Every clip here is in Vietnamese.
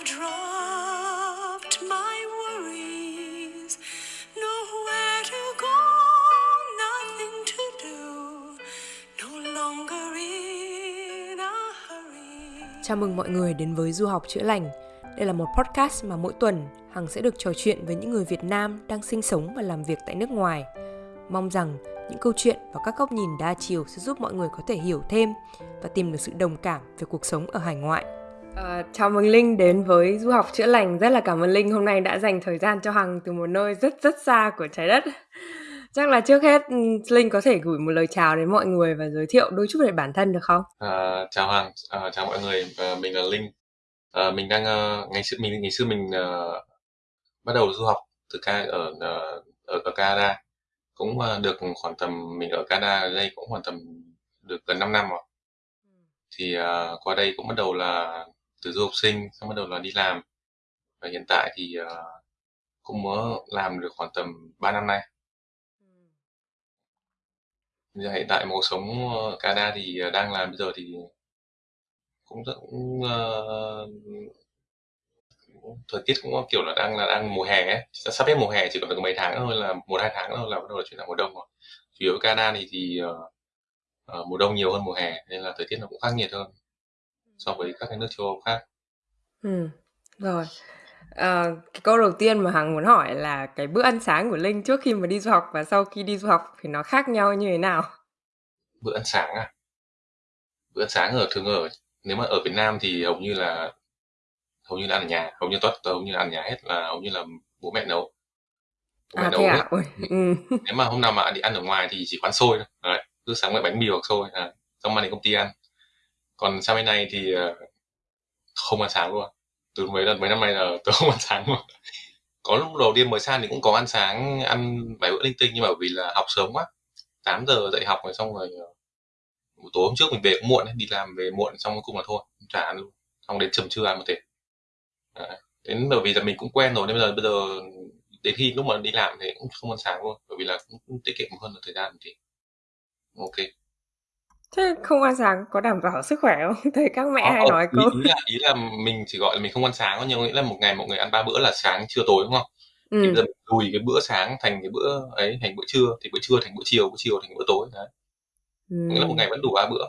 I've dropped my worries, nowhere to go, nothing to do, no longer in a hurry. Chào mừng mọi người đến với Du học chữa lành. Đây là một podcast mà mỗi tuần Hằng sẽ được trò chuyện với những người Việt Nam đang sinh sống và làm việc tại nước ngoài. Mong rằng những câu chuyện và các góc nhìn đa chiều sẽ giúp mọi người có thể hiểu thêm và tìm được sự đồng cảm về cuộc sống ở hải ngoại. À, chào mừng Linh đến với Du học chữa lành. Rất là cảm ơn Linh hôm nay đã dành thời gian cho Hằng từ một nơi rất rất xa của trái đất. Chắc là trước hết ừ, Linh có thể gửi một lời chào đến mọi người và giới thiệu đôi chút về bản thân được không? À, chào Hằng, à, chào mọi người, à, mình là Linh. À, mình đang uh, ngày xưa mình ngày xưa mình uh, bắt đầu du học từ ca ở uh, ở, ở Canada, cũng uh, được khoảng tầm mình ở Canada đây cũng khoảng tầm được gần 5 năm rồi. Thì uh, qua đây cũng bắt đầu là từ du học sinh, xong bắt đầu là đi làm. Và hiện tại thì uh, cũng mới làm được khoảng tầm 3 năm nay. Giờ hiện tại cuộc sống ở Canada thì ờ, đang làm bây giờ thì cũng rất cũng, uh, thời tiết cũng kiểu là đang là đang mùa hè ấy, sắp hết mùa hè chỉ còn được mấy tháng thôi là một hai tháng thôi là bắt đầu là chuyển sang mùa đông rồi. Chủ yếu Canada thì thì uh, uh, mùa đông nhiều hơn mùa hè nên là thời tiết nó cũng khắc nghiệt hơn so với các cái nước châu Âu khác. Ừ, rồi. À, cái câu đầu tiên mà Hằng muốn hỏi là cái bữa ăn sáng của Linh trước khi mà đi du học và sau khi đi du học thì nó khác nhau như thế nào? Bữa ăn sáng à? Bữa ăn sáng ở thường ở nếu mà ở Việt Nam thì hầu như là hầu như là ăn ở nhà, hầu như tất hầu như là ăn ở nhà hết là hầu như là bố mẹ nấu. Bố mẹ À nấu thế hết. à? Ôi, ừ. Nếu mà hôm nào mà đi ăn ở ngoài thì chỉ quán xôi thôi. Đấy, cứ sáng với bánh mì hoặc xôi, à, xong mang đến công ty ăn. Còn sang bên này thì ờ, không ăn sáng luôn. Từ mấy lần mấy năm nay là tôi không ăn sáng luôn. Có lúc đầu tiên mới sang thì cũng có ăn sáng, ăn vài bữa linh tinh nhưng mà vì là học sớm quá. 8 giờ dậy học rồi xong rồi ờ, buổi tối hôm trước mình về cũng muộn ấy, đi làm về muộn xong cuối cùng là thôi, không chả ăn luôn. Xong đến tầm trưa ăn một thể. à, Đến bởi vì là mình cũng quen rồi nên bây giờ bây giờ đến khi lúc mà đi làm thì cũng không ăn sáng luôn bởi vì là cũng, cũng tiết kiệm hơn được thời gian thì ok Thế không ăn sáng có đảm bảo sức khỏe không? Thấy các mẹ Ờ, hay ờ, nói ý, câu ý là ý là mình chỉ gọi là mình không ăn sáng thôi nhưng có nghĩa là một ngày mọi người ăn ba bữa là sáng trưa tối đúng không thì bây ừ. giờ mình lùi cái bữa sáng thành cái bữa ấy thành bữa trưa thì bữa trưa thành bữa chiều bữa chiều thành bữa tối đấy Ừ. có nghĩa là một ngày vẫn đủ ba bữa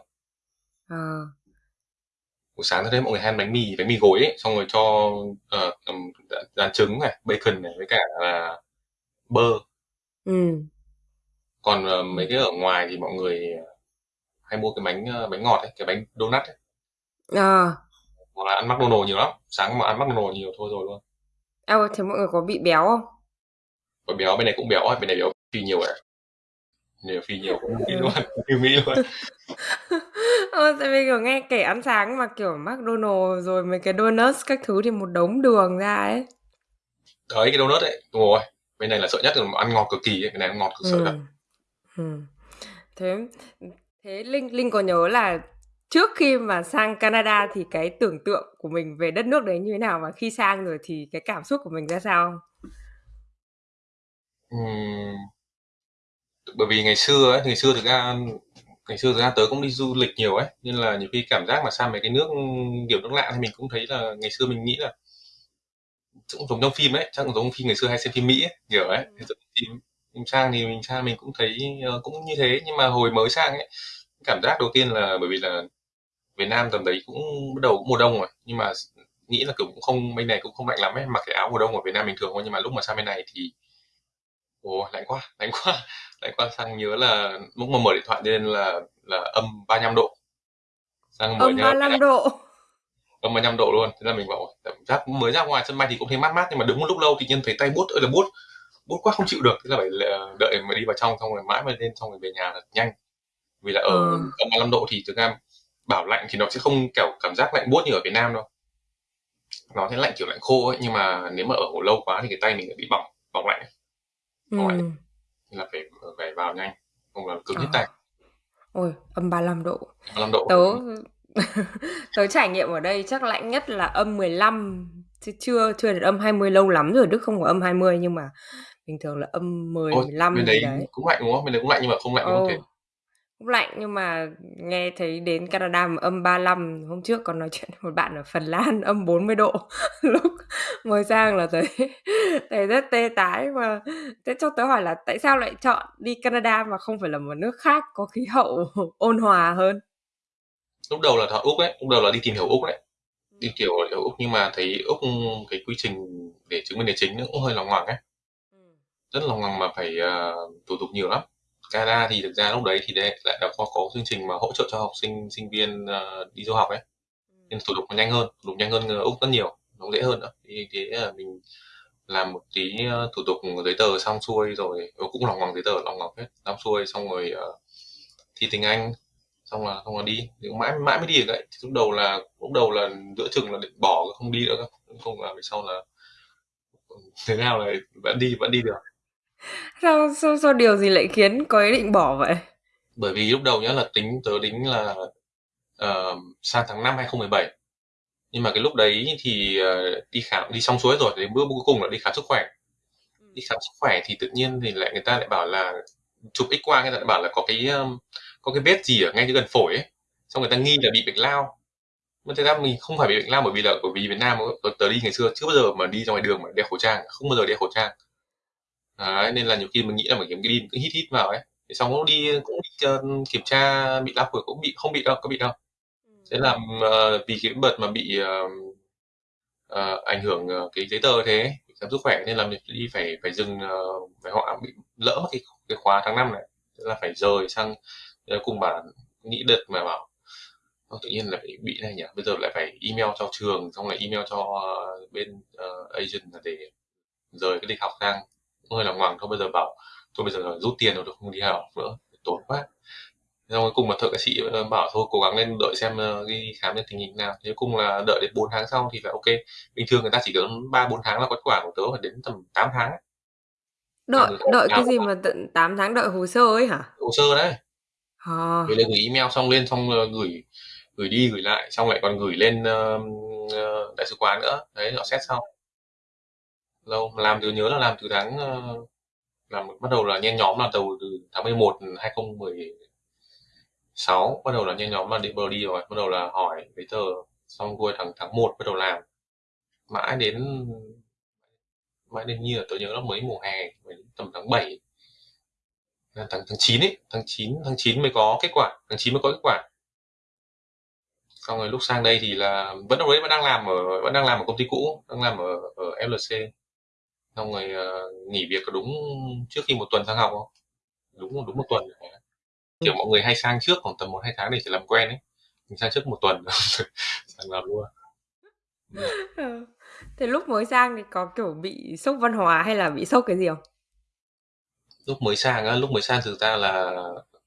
À. buổi sáng tôi thấy mọi người hay ăn bánh mì bánh mì gối ấy xong rồi cho uh, rán trứng này bacon này với cả là bơ Ừ. còn ờ, mấy cái ở ngoài thì mọi người hay mua cái bánh ờ, bánh ngọt ấy cái bánh donut ấy À. hoặc là ăn McDonald's nhiều lắm sáng mà ăn McDonald's nhiều thôi rồi luôn À, thế mọi người có bị béo không? và béo bên này cũng béo ấy bên này béo phi nhiều ấy nhiều phi nhiều cũng Ừ. luôn như Mỹ luôn Ờ, tại vì kiểu nghe kể ăn sáng mà kiểu McDonald's rồi mấy cái donuts các thứ thì một đống đường ra ấy. đấy cái donut ấy đúng rồi bên này là sợ nhất là ăn ngọt cực kỳ ấy bên này ăn ngọt cực sợ thật Ừ. Ừ. Thế thế Linh Linh có nhớ là trước khi mà sang Canada thì cái tưởng tượng của mình về đất nước đấy như thế nào và khi sang rồi thì cái cảm xúc của mình ra sao? Ừm, bởi vì ngày xưa ấy ngày xưa thực ra ngày xưa thực ra tớ cũng đi du lịch nhiều ấy nên là nhiều khi cảm giác mà sang mấy cái nước kiểu nước lạ thì mình cũng thấy là ngày xưa mình nghĩ là cũng giống trong phim ấy chắc cũng giống phim ngày xưa hay xem phim Mỹ ấy, kiểu ấy Ừ. Phim mình sang thì mình sang mình cũng thấy ờ, cũng như thế. Nhưng mà hồi mới sang ấy cảm giác đầu tiên là bởi vì là Việt Nam tầm đấy cũng bắt đầu cũng mùa đông rồi. Nhưng mà nghĩ là kiểu cũng không bên này cũng không lạnh lắm ấy. Mặc cái áo mùa đông ở Việt Nam bình thường thôi. Nhưng mà lúc mà sang bên này thì ồ lạnh quá lạnh quá lạnh quá. Sang nhớ là lúc mà mở điện thoại lên là là âm 35 độ. Sang mở Âm nhá 35 độ. âm 35 độ luôn. Thế là mình bảo cảm giác mới ra ngoài sân bay thì cũng thấy mát mát. Nhưng mà đứng một lúc lâu thì nhiên thấy tay buốt ơi là buốt buốt quá không chịu được thế là phải là đợi mà đi vào trong xong rồi mãi mới lên xong rồi về nhà thật nhanh vì là ở Ờ. âm 35 độ thì thực ra bảo lạnh thì nó sẽ không kiểu cảm giác lạnh buốt như ở Việt Nam đâu nó sẽ lạnh kiểu lạnh khô ấy nhưng mà nếu mà ở hồ lâu quá thì cái tay mình lại bị bỏng bỏng lạnh. Ừ. lạnh là phải phải vào nhanh không là cứng hết Ờ. tay Ôi, âm 35 độ. 35 độ Tớ tớ trải nghiệm ở đây chắc lạnh nhất là âm 15 chứ chưa chưa được âm 20 lâu lắm rồi Đức không có âm 20 nhưng mà bình thường là âm 10 Ôi, 15 bên gì đấy đấy. cũng lạnh đúng không bên đấy cũng lạnh nhưng mà không lạnh không Ồ. thể cũng lạnh nhưng mà nghe thấy đến Canada mà âm 35 hôm trước còn nói chuyện với một bạn ở Phần Lan âm 40 độ lúc mới sang là thấy thấy rất tê tái mà thế cho tớ hỏi là tại sao lại chọn đi Canada mà không phải là một nước khác có khí hậu ôn hòa hơn lúc đầu là ở úc đấy lúc đầu là đi tìm hiểu úc đấy đi kiểu ở úc nhưng mà thấy úc cái quy trình để chứng minh địa chính cũng hơi lòng ngoằng ấy ừ. Rất lòng ngoằng mà phải uh, thủ tục nhiều lắm. Canada thì thực ra lúc đấy thì đây lại đã có có chương trình mà hỗ trợ cho học sinh sinh viên uh, đi du học ấy. Ừ. nên thủ tục nó nhanh hơn thủ tục nhanh hơn úc rất nhiều nó dễ hơn nữa. Thì thế là mình làm một tí thủ tục giấy tờ xong xuôi rồi cũng lòng ngoằng giấy tờ lòng ngoằng hết xong xuôi xong rồi uh, thi tiếng anh xong là xong là đi. Thì mãi mãi mới đi được đấy. Lúc đầu là lúc đầu là giữa chừng là định bỏ không đi nữa không là về sau là thế nào là vẫn đi vẫn đi được sao sao, sao điều gì lại khiến có ý định bỏ vậy? Bởi vì lúc đầu nhá là tính tớ tính là uh, sang tháng 5 2017 nhưng mà cái lúc đấy thì uh, đi khám đi xong suối rồi đến bước cuối cùng là đi khám sức khỏe. Ừ. đi khám sức khỏe thì tự nhiên thì lại người ta lại bảo là chụp x quang người ta lại bảo là có cái um, có cái vết gì ở ngay gần phổi ấy. Xong người ta nghi là bị bệnh lao. Mà thực ra mình không phải bị bệnh lao bởi vì là bởi vì Việt Nam tớ đi ngày xưa chưa bao giờ mà đi ra ngoài đường mà đeo khẩu trang không bao giờ đeo khẩu trang Đấy, nên là nhiều khi mình nghĩ là mình kiếm cái đi cứ hít hít vào ấy. Thì xong cũng đi cũng đi, uh, kiểm tra bị lao phổi cũng bị không bị đâu có bị đâu. Thế là uh, vì cái đợt mà bị uh, uh, ảnh hưởng uh, cái giấy tờ thế khám sức khỏe nên là mình đi phải phải dừng uh, phải họ bị lỡ mất cái cái khóa tháng năm này. Thế là phải rời sang cùng bạn nghĩ đợt mà bảo tự nhiên lại bị này nhỉ? Bây giờ lại phải email cho trường xong lại email cho uh, bên uh, agent để rời cái lịch học sang hơi là ngoằng thôi bây giờ bảo thôi bây giờ rút tiền rồi không đi học nữa tốn quá. Xong cuối cùng mà thợ ca sĩ ờ, bảo thôi cố gắng lên đợi xem đi khám lên tình hình nào. Thế cùng là đợi đến 4 tháng sau thì phải ok. Bình thường người ta chỉ cần ba bốn tháng là kết quả của tớ phải đến tầm 8 tháng. Đợi đợi cái gì mà tận 8 tháng đợi hồ sơ ấy hả? Hồ sơ đấy. À. gửi lên gửi email xong lên xong uh, gửi gửi đi gửi lại xong lại còn gửi lên uh, đại sứ quán nữa. Đấy họ xét sau lâu làm từ nhớ là làm từ tháng uh, làm bắt đầu là nhen nhóm là từ từ tháng 11 2016 bắt đầu là nhen nhóm là đi bờ đi rồi bắt đầu là hỏi giấy tờ xong cuối tháng tháng 1 bắt đầu làm. Mãi đến mãi đến như là tôi nhớ là mới mùa hè mới tầm tháng 7 là tháng tháng 9 ấy tháng 9 tháng 9 mới có kết quả tháng 9 mới có kết quả. Xong rồi lúc sang đây thì là vẫn đâu đấy vẫn đang làm ở vẫn đang làm ở công ty cũ đang làm ở ở FLC xong rồi uh, nghỉ việc có đúng trước khi một tuần sang học không? Đúng đúng một tuần. Kiểu mọi người hay sang trước khoảng tầm một hai tháng để chỉ làm quen ấy. Mình sang trước một tuần. Sang làm luôn. Ừ. thế lúc mới sang thì có kiểu bị sốc văn hóa hay là bị sốc cái gì không? Lúc mới sang á lúc mới sang thực ra là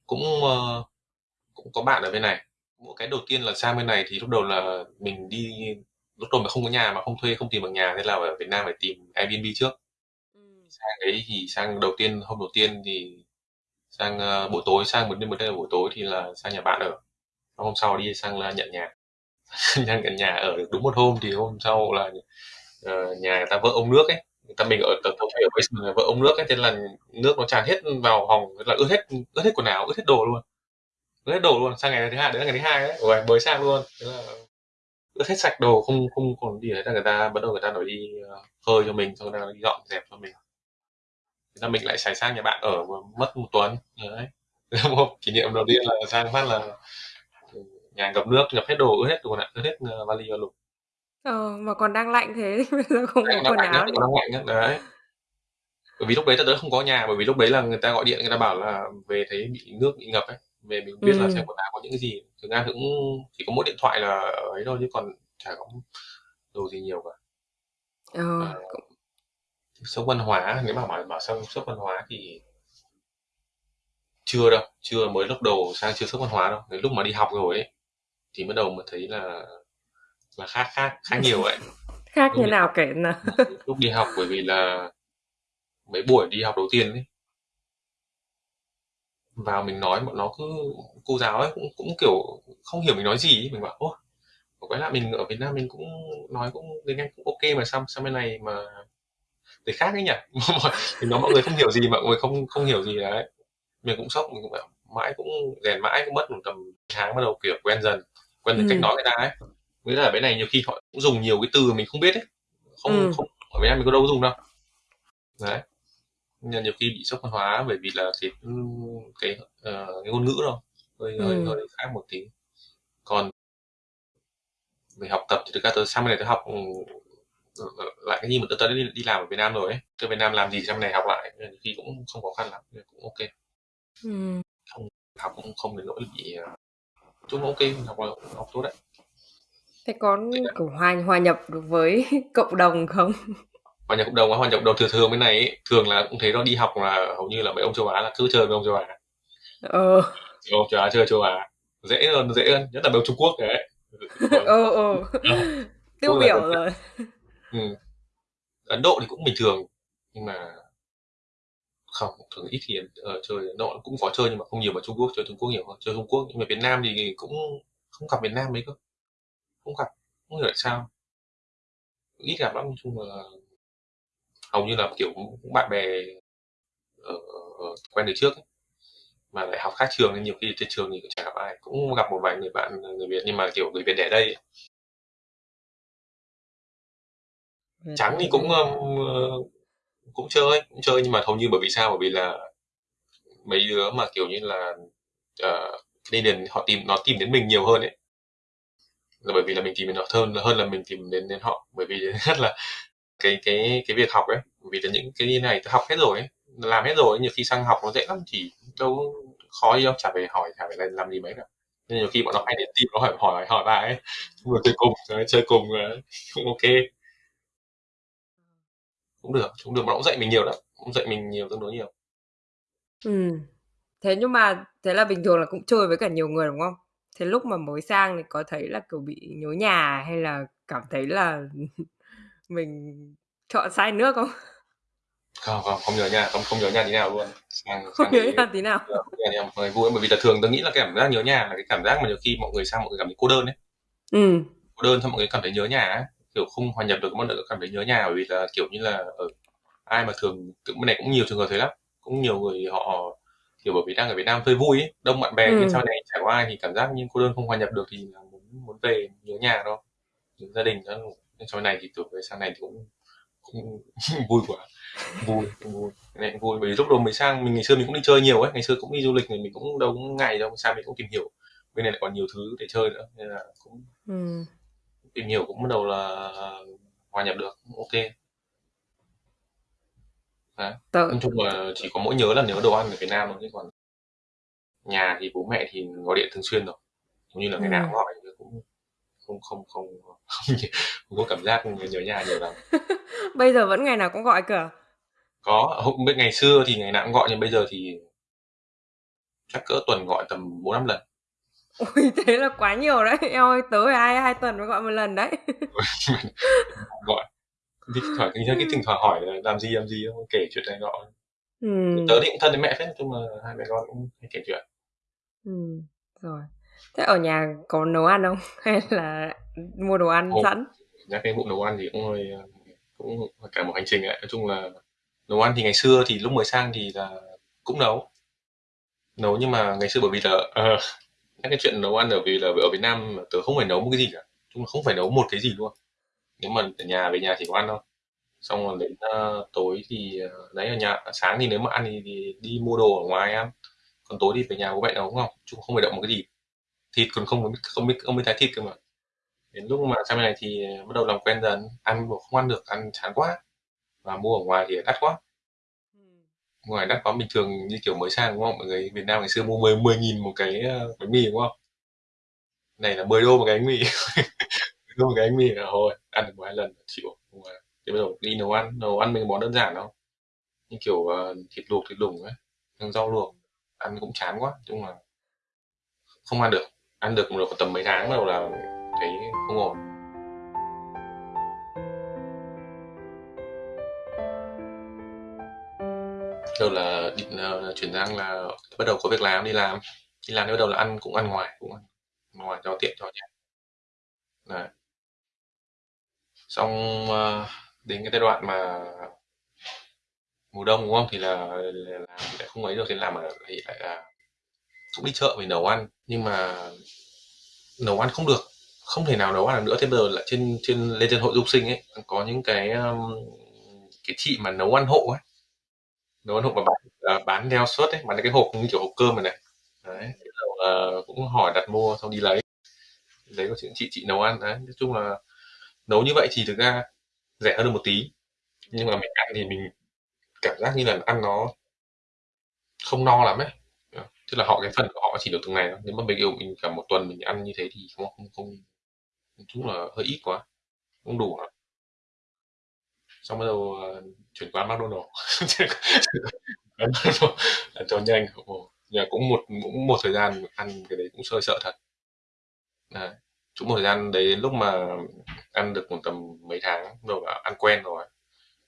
cũng uh, cũng có bạn ở bên này. Một cái đầu tiên là sang bên này thì lúc đầu là mình đi lúc đầu mà không có nhà mà không thuê không tìm được nhà nên là ở Việt Nam phải tìm Airbnb trước. Ừ. sang đấy thì sang đầu tiên hôm đầu tiên thì sang uh, buổi tối sang một đêm một đêm buổi tối thì là sang nhà bạn ở. Hôm sau đi sang là nhận nhà. Nhận nhà ở được đúng một hôm thì hôm sau là uh, nhà người ta vợ ông nước ấy. Người ta mình ở tàu thủy ở basement vợ ông nước ấy thế là nước nó tràn hết vào phòng là ướt hết ướt hết quần áo ướt hết đồ luôn. Ướt hết đồ luôn. Sang ngày thứ hai đấy là ngày thứ hai đấy. Rồi mới sang luôn. Thế là ướt hết sạch đồ không không còn gì đấy là người ta bắt đầu người ta nói đi uh, phơi cho mình xong người ta đi dọn dẹp cho mình. Thế là mình lại xài sang nhà bạn ở mất một tuần đấy. Một kỷ niệm đầu tiên là sang phát là nhà ngập nước ngập hết đồ ướt hết đồ ướt hết uh, vali và lục. Ờ, mà còn đang lạnh thế bây giờ không có quần áo. đang lạnh nhất đấy. Bởi vì lúc đấy tớ không có nhà bởi vì lúc đấy là người ta gọi điện người ta bảo là về thấy bị nước bị ngập ấy về mình biết ừ. là xem quần áo có những cái gì thực ra cũng chỉ có mỗi điện thoại là ấy thôi chứ còn chả có đồ gì nhiều cả ờ. à, sốc văn hóa nếu mà bảo bảo sang sốc văn hóa thì chưa đâu chưa mới lúc đầu sang chưa sốc văn hóa đâu đến lúc mà đi học rồi ấy thì bắt đầu mới thấy là là khác khác khác nhiều vậy khác như nào kể nào lúc đi học bởi vì là mấy buổi đi học đầu tiên ấy vào mình nói bọn nó cứ cô giáo ấy cũng cũng kiểu không hiểu mình nói gì ấy. mình bảo ô quái lạ mình ở Việt Nam mình cũng nói cũng tiếng Anh cũng ok mà xong sang bên này mà để khác ấy nhỉ thì nó mọi người không hiểu gì mọi người không không hiểu gì đấy mình cũng sốc mình cũng bảo mãi cũng rèn mãi cũng mất một tầm tháng bắt đầu kiểu quen dần quen dần Ừ. cách nói người ta ấy với là bên này nhiều khi họ cũng dùng nhiều cái từ mình không biết ấy không Ừ. không ở Việt Nam mình có đâu dùng đâu đấy nhiều khi bị sốc văn hóa bởi vì là cái cái, ờ, cái ngôn ngữ đâu hơi hơi Ừ. hơi khác một tí còn về học tập thì thực ra tôi sang bên này tôi học ừ, lại cái gì mà tôi tới đi, đi làm ở Việt Nam rồi ấy tôi Việt Nam làm gì sang này học lại khi cũng không khó khăn lắm cũng ok Ừ. học cũng không đến nỗi bị ờ, chung ok học học tốt đấy Thế có kiểu hòa hòa nhập được với cộng đồng không? Hòa nhập cộng đồng hòa nhập cộng đồng thường thường bên này ấy, thường là cũng thấy nó đi học là hầu như là mấy ông châu Á là cứ chơi với ông châu Á. Ờ, ông châu Á chơi châu Á. Dễ hơn dễ hơn nhất là ông Trung Quốc đấy. Ờ, ờ. Tiêu biểu rồi. ừ. Ấn Độ thì cũng bình thường nhưng mà không thường ít khi ờ, chơi Ấn Độ. Cũng có chơi nhưng mà không nhiều mà Trung Quốc chơi Trung Quốc nhiều hơn chơi Trung Quốc. Nhưng mà Việt Nam thì cũng không gặp Việt Nam mấy cơ. Không gặp không hiểu tại sao. Ít gặp lắm nói chung là hầu như là kiểu cũng bạn bè ở, ở quen từ trước ấy. mà lại học khác trường nên nhiều khi trên trường thì cũng chả gặp ai cũng gặp một vài người bạn người Việt nhưng mà kiểu người Việt đẻ đây ấy. trắng thì cũng ờ, cũng chơi cũng chơi nhưng mà hầu như bởi vì sao bởi vì là mấy đứa mà kiểu như là uh, Canadian họ tìm nó tìm đến mình nhiều hơn ấy là bởi vì là mình tìm đến họ hơn hơn là mình tìm đến đến họ bởi vì rất là cái cái cái việc học ấy. Vì là những cái này tôi học hết rồi ấy, làm hết rồi nhiều khi sang học nó dễ lắm chỉ đâu khó gì đâu, chả phải hỏi, chả phải làm làm gì mấy cả nên nhiều khi bọn nó hay đến tìm nó hỏi hỏi hỏi bài ấy. Vừa chơi cùng chơi cùng cũng ok. Cũng được cũng được mà nó cũng dạy mình nhiều lắm, cũng dạy mình nhiều, tương đối nhiều. Ừ. Thế nhưng mà, thế là bình thường là cũng chơi với cả nhiều người, đúng không? Thế lúc mà mới sang thì có thấy là kiểu bị nhớ nhà hay là cảm thấy là mình chọn sai nước không? không không không nhớ nhà không không nhớ nhà tí nào luôn sang Không sang nhớ nhà tí nào. nhà vui bởi vì là thường tôi nghĩ là cái cảm giác nhớ nhà là cái cảm giác mà nhiều khi mọi người sang mọi người cảm thấy cô đơn ấy Ừ. cô đơn xong mọi người cảm thấy nhớ nhà ấy kiểu không hòa nhập được mọi người cảm thấy nhớ nhà bởi vì là kiểu như là ở ai mà thường bên này cũng nhiều trường hợp thế lắm cũng nhiều người họ kiểu bởi vì đang ở Việt Nam chơi vui ấy, đông bạn bè Ừ. nhưng sau này trải qua ai thì cảm giác như cô đơn không hòa nhập được thì là muốn muốn về nhớ nhà thôi nhớ gia đình đó sau này thì tuổi về sau này thì cũng cũng vui quá. Vui vui. Này cũng vui bởi vì lúc đầu mới sang mình ngày xưa mình cũng đi chơi nhiều ấy. Ngày xưa cũng đi du lịch thì mình cũng đâu cũng ngày đâu. Sang mình cũng tìm hiểu. Bên này lại còn nhiều thứ để chơi nữa nên là cũng Ừ. tìm hiểu cũng bắt đầu là hòa nhập được ok. Đấy. Tớ, nói chung là chỉ có mỗi nhớ là nhớ đồ ăn ở Việt Nam thôi chứ còn nhà thì bố mẹ thì gọi điện thường xuyên rồi. Cũng như là ngày Ừ. nào cũng gọi cũng không không không không, có cảm giác nhớ nhà nhiều lắm bây giờ vẫn ngày nào cũng gọi cơ à? có hôm ngày xưa thì ngày nào cũng gọi nhưng bây giờ thì chắc cỡ tuần gọi tầm bốn năm lần Ui thế là quá nhiều đấy. Eo ơi, tớ phải hai hai tuần mới gọi một lần đấy. gọi thì thoảng cái cái thỉnh thoảng hỏi là làm gì làm gì không kể chuyện này nọ Ừ. tớ thì cũng thân với mẹ phết nói chung là hai mẹ con cũng hay kể chuyện Ừ. Rồi. Thế ở nhà có nấu ăn không? Hay là mua đồ ăn Ồ. sẵn? nhắc cái vụ nấu ăn thì cũng hơi cũng cả một hành trình ấy nói chung là nấu ăn thì ngày xưa thì lúc mới sang thì là cũng nấu. Nấu nhưng mà ngày xưa bởi vì là uh, cái chuyện nấu ăn ở vì là ở Việt Nam tớ không phải nấu một cái gì cả. Chung không phải nấu một cái gì luôn. Nếu mà ở nhà về nhà chỉ có ăn thôi xong rồi đến uh, tối thì uh, đấy ở nhà sáng thì nếu mà ăn thì, thì đi mua đồ ở ngoài ăn. Còn tối thì về nhà bố mẹ nấu không chung không phải động một cái gì thịt còn không biết không biết không biết thái thịt cơ mà. Đến lúc mà sang bên này thì bắt đầu làm quen dần ăn mà không ăn được ăn chán quá. Và mua ở ngoài thì đắt quá. Ngoài đắt quá bình thường như kiểu mới sang đúng không? Mọi người Việt Nam ngày xưa mua 10 10 nghìn một cái uh, bánh mì đúng không? Này là 10 đô một cái bánh mì. 10 đô một cái bánh mì là thôi ăn được một hai lần chịu. Thì bắt đầu đi nấu ăn nấu ăn mấy món đơn giản đâu như kiểu uh, thịt luộc thịt đủng ấy rau luộc. Ăn cũng chán quá chung là không ăn được ăn được một được tầm mấy tháng bắt đầu là thấy không ổn. Đầu là định uh, chuyển sang là bắt đầu có việc làm đi làm. Đi làm thì bắt đầu là ăn cũng ăn ngoài cũng ăn ngoài cho tiện cho nhà Đấy. xong uh, đến cái giai đoạn mà mùa đông đúng không? Thì là, là, là lại không ấy được thì làm ở thì lại là cũng đi chợ mình nấu ăn nhưng mà nấu ăn không được. Không thể nào nấu ăn được nữa. Thế bây giờ là trên trên lên trên hội du sinh ấy có những cái um, cái chị mà nấu ăn hộ ấy nấu ăn hộ mà bán uh, bán theo suất ấy bán cái hộp như kiểu hộp cơm này này. Đấy uh, cũng hỏi đặt mua xong đi lấy. Lấy có chuyện chị chị nấu ăn. Đấy nói chung là nấu như vậy thì thực ra rẻ hơn được một tí. Nhưng mà mình ăn thì mình cảm giác như là ăn nó không no lắm ấy tức là họ cái phần của họ chỉ được từng này thôi. Nếu mà mình yêu mình cả một tuần mình ăn như thế thì không không không chúng chung là hơi ít quá. Không đủ lắm. Xong bắt đầu uh, chuyển qua McDonald cho nhanh. Nhà cũng một cũng một thời gian ăn cái đấy cũng hơi sợ thật. Đấy. cũng một thời gian đấy lúc mà ăn được một tầm mấy tháng rồi ăn quen rồi.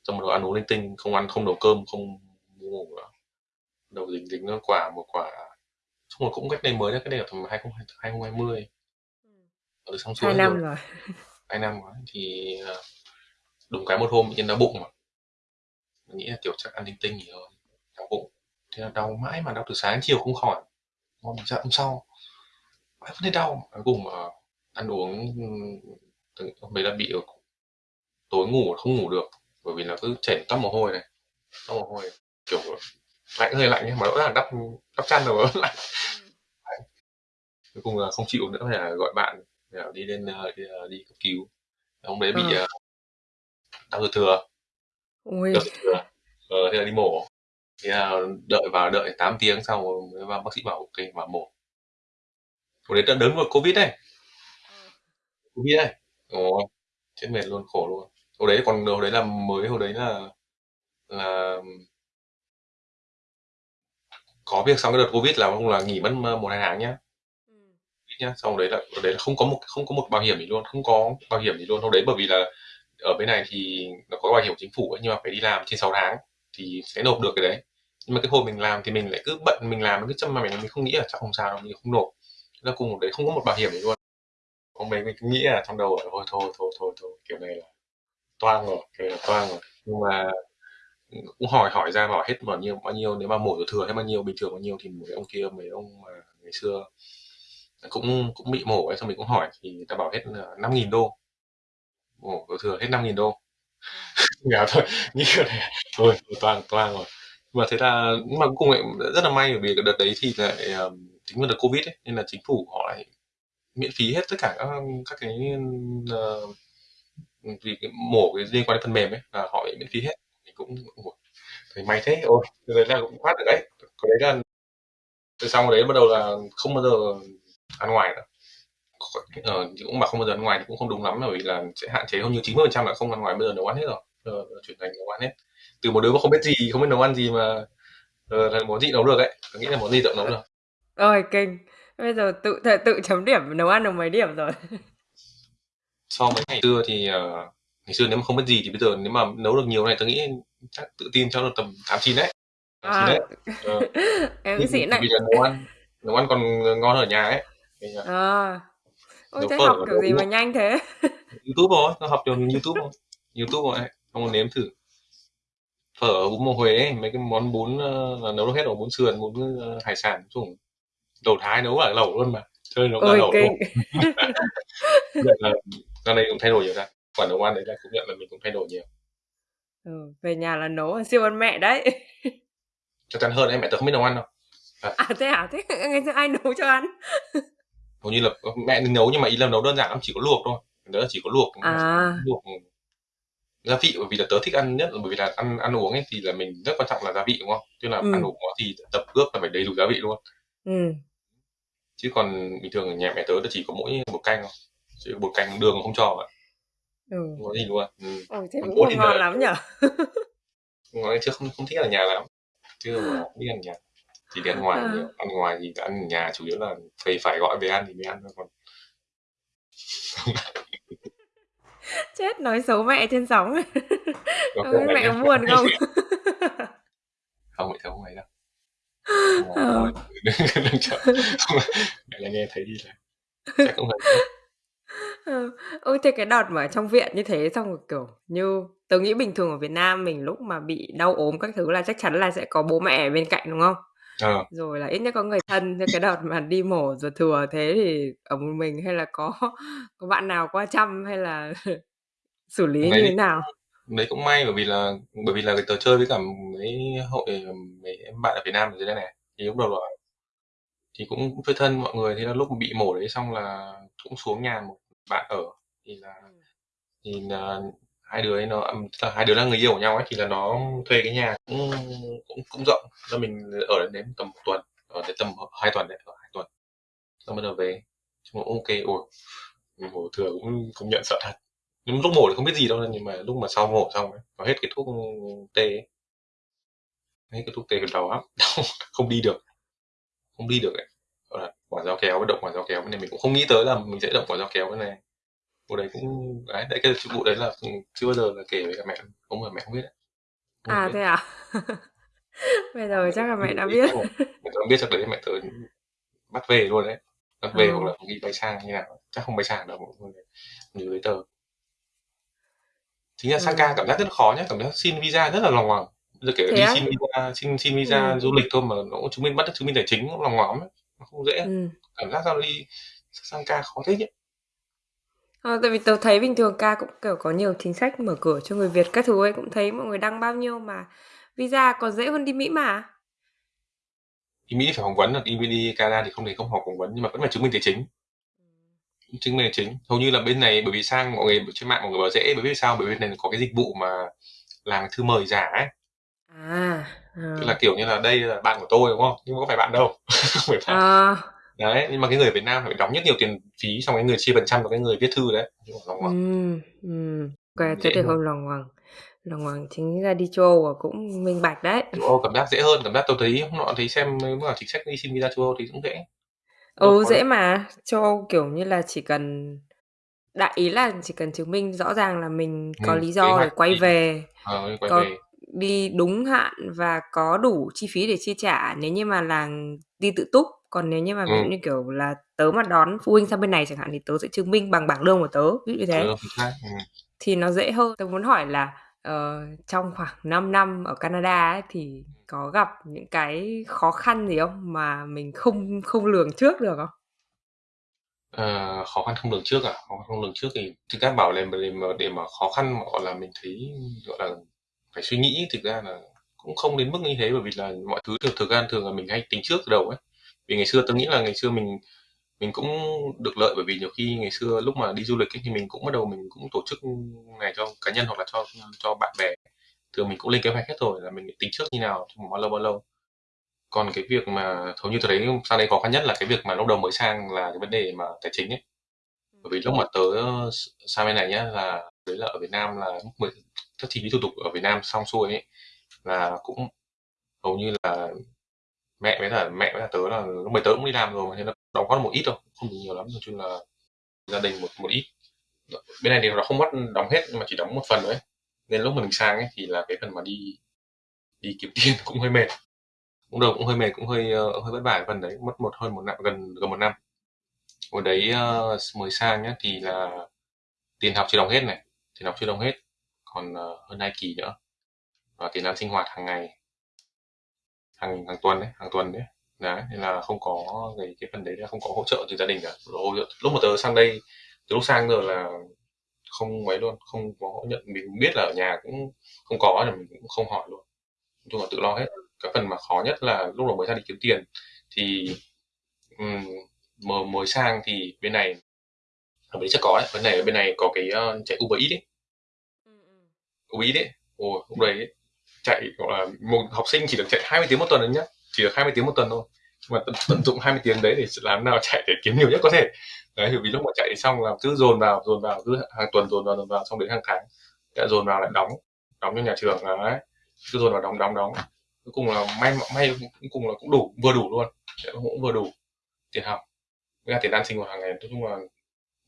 Xong rồi ăn uống linh tinh không ăn không nấu cơm không ngủ nữa. Đầu dính dính nó quả một quả xong rồi cũng cách đây mới đấy cái đây là tầm 2020 ở xong xuôi hai năm rồi, rồi. hai năm rồi thì ờ, đúng cái một hôm bệnh nhân đau bụng mà. Mình nghĩ là tiểu chắc ăn linh tinh nhiều hơn đau bụng. Thế là đau mãi mà đau từ sáng đến chiều không khỏi. Hôm dạ hôm sau mãi vẫn thấy đau. Cuối cùng mà ăn uống hôm đấy là bị tối ngủ không ngủ được bởi vì là cứ chảy tóc mồ hôi này tóc mồ hôi kiểu lạnh hơi lạnh nhưng mà rõ ràng đắp đắp chăn rồi. Lạnh cuối cùng là không chịu nữa phải là gọi bạn để đi lên ờ, đi, ờ, đi cấp cứu. Ông đấy bị ừ. đau ruột thừa. Ui. đau thừa. Ờ, thế là đi mổ. Thì đợi vào đợi 8 tiếng sau mới bác sĩ bảo ok mà mổ. Hồi đấy đã đớn vào covid này covid này ồ chết mệt luôn khổ luôn. Hồi đấy còn hồi đấy là mới hồi đấy là là có việc xong cái đợt covid là không là nghỉ mất một hai tháng nhá. Ừ. nhá xong đấy là đấy là không có một không có một bảo hiểm gì luôn không có bảo hiểm gì luôn. Hôm đấy bởi vì là ở bên này thì nó có bảo hiểm chính phủ ấy, nhưng mà phải đi làm trên 6 tháng thì sẽ nộp được cái đấy. Nhưng mà cái hồi mình làm thì mình lại cứ bận mình làm cứ chăm mà mình mình không nghĩ là chắc không sao đâu mình không nộp. Là cùng đấy không có một bảo hiểm gì luôn. Hôm đấy mình cứ nghĩ là trong đầu là thôi thôi thôi thôi thôi kiểu này là toang rồi kiểu này là toang rồi. Nhưng mà cũng hỏi hỏi ra bảo hết bao nhiêu bao nhiêu nếu mà mổ thừa hay bao nhiêu bình thường bao nhiêu thì mấy ông kia mấy ông mà ngày xưa cũng cũng bị mổ ấy xong mình cũng hỏi thì người ta bảo hết năm nghìn đô. Mổ thừa hết năm nghìn đô. Nghèo thôi như kiểu này thôi toàn toàn rồi. Mà thế là nhưng mà cuối cùng lại rất là may bởi vì đợt đấy thì lại chính là đợt covid ấy nên là chính phủ họ lại miễn phí hết tất cả các các cái uh, vì cái mổ cái liên quan đến phần mềm ấy là họ miễn phí hết cũng thấy may thế. Ôi đấy là cũng thoát được đấy. Cái đấy là từ sau đấy bắt đầu là không bao giờ ăn ngoài nữa. Ờ, cũng mà không bao giờ ăn ngoài thì cũng không đúng lắm bởi vì là sẽ hạn chế hơn như 90 phần trăm là không ăn ngoài bây giờ nấu ăn hết rồi. Giờ chuyển thành nấu ăn hết. Từ một đứa mà không biết gì không biết nấu ăn gì mà ờ, là món gì nấu được ấy tôi nghĩ là món gì tự nấu được. Rồi kinh. Bây giờ tự tự chấm điểm nấu ăn được mấy điểm rồi? So với ngày xưa thì uh, ngày xưa nếu mà không biết gì thì bây giờ nếu mà nấu được nhiều này tôi nghĩ chắc tự tin cho được tầm tám chín đấy. À, đấy. Ờ. em xịn này vì là nấu ăn nấu ăn còn ngon ở nhà ấy. À. Ôi thế học kiểu gì mà nhanh thế? Youtube rồi nó học từ youtube rồi youtube rồi không nếm thử. Phở bún bò huế ấy, mấy cái món bún uh, là nấu hết rồi bún sườn bún uh, hải sản chung đầu thái nấu ở lẩu luôn mà. Chơi nấu cả lẩu luôn. Ra đây cũng thay đổi nhiều ra quả nấu ăn đấy là cũng nhận là mình cũng thay đổi nhiều. Ừ, về nhà là nấu siêu ăn mẹ đấy. Chắc chắn hơn em mẹ tớ không biết nấu ăn đâu. À, à thế à thế ngày xưa ai nấu cho ăn? Hầu như là mẹ nấu nhưng mà ý là nấu đơn giản lắm chỉ có luộc thôi. Đó là chỉ có luộc à. luộc gia vị bởi vì là tớ thích ăn nhất là bởi vì là ăn ăn uống ấy thì là mình rất quan trọng là gia vị đúng không? Tức là ừ. ăn uống thì tập ước là phải đầy đủ gia vị luôn. Ừ. chứ còn bình thường ở nhà mẹ tớ là chỉ có mỗi bột canh thôi. Chỉ bột canh đường không cho ạ ừ. có gì luôn ừ. Ồ, thế cũng không ngon lắm nhở? Ngon chứ không không thích ở nhà lắm. Chứ mà không biết ăn nhà. Chỉ đi ăn ngoài à. nhiều. Ăn ngoài thì ăn ở nhà chủ yếu là phải phải gọi về ăn thì mới ăn thôi còn. Chết nói xấu mẹ trên sóng. Không biết mẹ buồn không? Không phải không ấy đâu. Ờ. đừng chờ mẹ là nghe thấy đi là chắc không phải ừ. ôi thế cái đợt mà trong viện như thế xong rồi kiểu như tớ nghĩ bình thường ở Việt Nam mình lúc mà bị đau ốm các thứ là chắc chắn là sẽ có bố mẹ ở bên cạnh đúng không Ờ. rồi là ít nhất có người thân cho cái đợt mà đi mổ ruột thừa thế thì ở một mình hay là có có bạn nào qua chăm hay là xử lý như thì thế nào đấy cũng may bởi vì là bởi vì là tớ chơi với cả mấy hội mấy em bạn ở Việt Nam ở dưới đây này thì lúc đầu là thì cũng, cũng chơi thân mọi người thế là lúc bị mổ đấy xong là cũng xuống nhà một bạn ở thì là thì là hai đứa ấy nó là hai đứa là người yêu của nhau ấy thì là nó thuê cái nhà cũng cũng cũng rộng. Cho mình ở đến, đến tầm một tuần ở đến tầm hai tuần đấy ở hai tuần. Xong bắt đầu về rồi ok ủa mổ thừa cũng công nhận sợ thật. Nhưng lúc mổ thì không biết gì đâu nhưng mà lúc mà sau mổ xong ấy, nó hết cái thuốc tê ấy. hết cái thuốc tê đầu lắm. Đau không đi được. Không đi được ấy. là quả dao kéo với động quả dao kéo cái này mình cũng không nghĩ tới là mình sẽ động quả dao kéo cái này vụ đấy cũng đấy, đấy cái vụ đấy là chưa bao giờ là kể với cả mẹ không mà mẹ không biết đấy. Không à biết. thế à bây giờ chắc là mẹ đã biết chắc là- mẹ tớ biết chắc đấy mẹ tớ bắt về luôn đấy bắt về Ờ. hoặc là đi bay sang như nào chắc không bay sang đâu mọi người nhiều giấy tờ chính là sang Ừ. ca cảm giác rất là khó nhé cảm giác xin visa rất là lòng ngoằng giờ kể đi xin visa xin xin visa Ừ. du lịch thôi mà nó cũng chứng minh bắt chứng minh tài chính cũng lòng ngoằng lắm ấy. Nó không dễ ừ. cảm giác sao đi sang ca khó thế nhỉ Ờ, tại vì tớ thấy bình thường ca cũng kiểu có nhiều chính sách mở cửa cho người Việt các thứ ấy cũng thấy mọi người đăng bao nhiêu mà visa còn dễ hơn đi Mỹ mà. đi Mỹ phải phỏng vấn là đi đi Canada thì không thể không học phỏng vấn nhưng mà vẫn phải chứng minh tài chính chứng minh tài chính hầu như là bên này bởi vì sang mọi người trên mạng mọi người bảo dễ bởi vì sao bởi vì bên này có cái dịch vụ mà làm thư mời giả ấy À. tức là kiểu như là đây là bạn của tôi đúng không nhưng mà có phải bạn đâu không phải bạn À. đấy nhưng mà cái người Việt Nam phải đóng rất nhiều tiền phí xong cái người chia phần trăm cho cái người viết thư đấy lòng ngoằng. Ừ. Ừ. Ok, thế thì hơn. lòng hoàng. Lòng hoàng chính ra đi châu Âu cũng minh bạch đấy. châu Âu cảm giác dễ hơn cảm giác tôi thấy hôm nọ thấy xem nếu mà chính sách đi xin visa châu Âu thì cũng dễ Ừ dễ mà châu Âu kiểu như là chỉ cần đại ý là chỉ cần chứng minh rõ ràng là mình có Ừ, lý do để quay đi. về Ờ, quay có về đi đúng hạn và có đủ chi phí để chi trả nếu như mà là đi tự túc còn nếu như mà ví dụ Ừ. như kiểu là tớ mà đón phụ huynh sang bên này chẳng hạn thì tớ sẽ chứng minh bằng bảng lương của tớ ví dụ như thế ừ, chính xác. Ừ. thì nó dễ hơn tớ muốn hỏi là ờ, trong khoảng 5 năm ở Canada ấy, thì có gặp những cái khó khăn gì không mà mình không không lường trước được không Ờ, khó khăn không lường trước à khó khăn không lường trước thì thực ra bảo là để mà để mà khó khăn mà gọi là mình thấy gọi là phải suy nghĩ thực ra là cũng không đến mức như thế bởi vì là mọi thứ thực thực ra thường là mình hay tính trước từ đầu ấy. Vì ngày xưa tôi nghĩ là ngày xưa mình mình cũng được lợi bởi vì nhiều khi ngày xưa lúc mà đi du lịch ấy, thì mình cũng bắt đầu mình cũng tổ chức này cho cá nhân hoặc là cho cho bạn bè. Thường mình cũng lên kế hoạch hết rồi là mình tính trước như nào trong bao lâu bao lâu. Còn cái việc mà hầu như tôi thấy sang đây khó khăn nhất là cái việc mà lúc đầu mới sang là cái vấn đề mà tài chính ấy. Bởi vì lúc mà tớ ờ, sang bên này nhá là đấy là ở Việt Nam là lúc mới các chi phí thủ tục ở Việt Nam xong xuôi ấy là cũng hầu như là mẹ với là mẹ với là tớ là lúc mới tớ cũng đi làm rồi nên là đóng góp một ít thôi không được nhiều lắm nói chung là gia đình một một ít. Bên này thì nó không mất đóng hết nhưng mà chỉ đóng một phần thôi. Nên lúc mà mình sang ấy thì là cái phần mà đi đi kiếm tiền cũng hơi mệt. Cũng đầu cũng hơi mệt cũng hơi uh, hơi vất vả phần đấy mất một hơn một năm gần gần một năm. Hồi đấy uh, mới sang nhá thì là tiền học chưa đóng hết này tiền học chưa đóng hết còn ờ, hơn hai kỳ nữa. Và tiền ăn sinh hoạt hàng ngày. Hàng hàng tuần đấy hàng tuần đấy. Đấy nên là không có cái cái phần đấy là không có hỗ trợ từ gia đình cả. Hỗ trợ lúc mà tớ sang đây từ lúc sang giờ là không mấy luôn không có nhận mình biết là ở nhà cũng không có là mình cũng không hỏi luôn. Nói chung là tự lo hết. Cái phần mà khó nhất là lúc đầu mới ra đi kiếm tiền thì um, mới, mới sang thì bên này ở bên đấy chắc có đấy bên này bên này có cái uh, chạy Uber Eats ấy. Uber đấy, ấy ồ lúc đấy chạy gọi là một học sinh chỉ được chạy 20 tiếng một tuần đấy nhá. Chỉ được 20 tiếng một tuần thôi. Mà tận, tận dụng 20 tiếng đấy để làm nào chạy để kiếm nhiều nhất có thể. Đấy vì lúc mà chạy xong là cứ dồn vào dồn vào cứ hàng tuần dồn vào dồn vào xong đến hàng tháng đã dồn vào lại đóng đóng cho nhà trường là đấy. Cứ dồn vào đóng đóng đóng. Cuối cùng là may may cuối cùng là cũng đủ vừa đủ luôn. Cũng vừa đủ tiền học. Với cả tiền ăn sinh hoạt hàng ngày nói chung là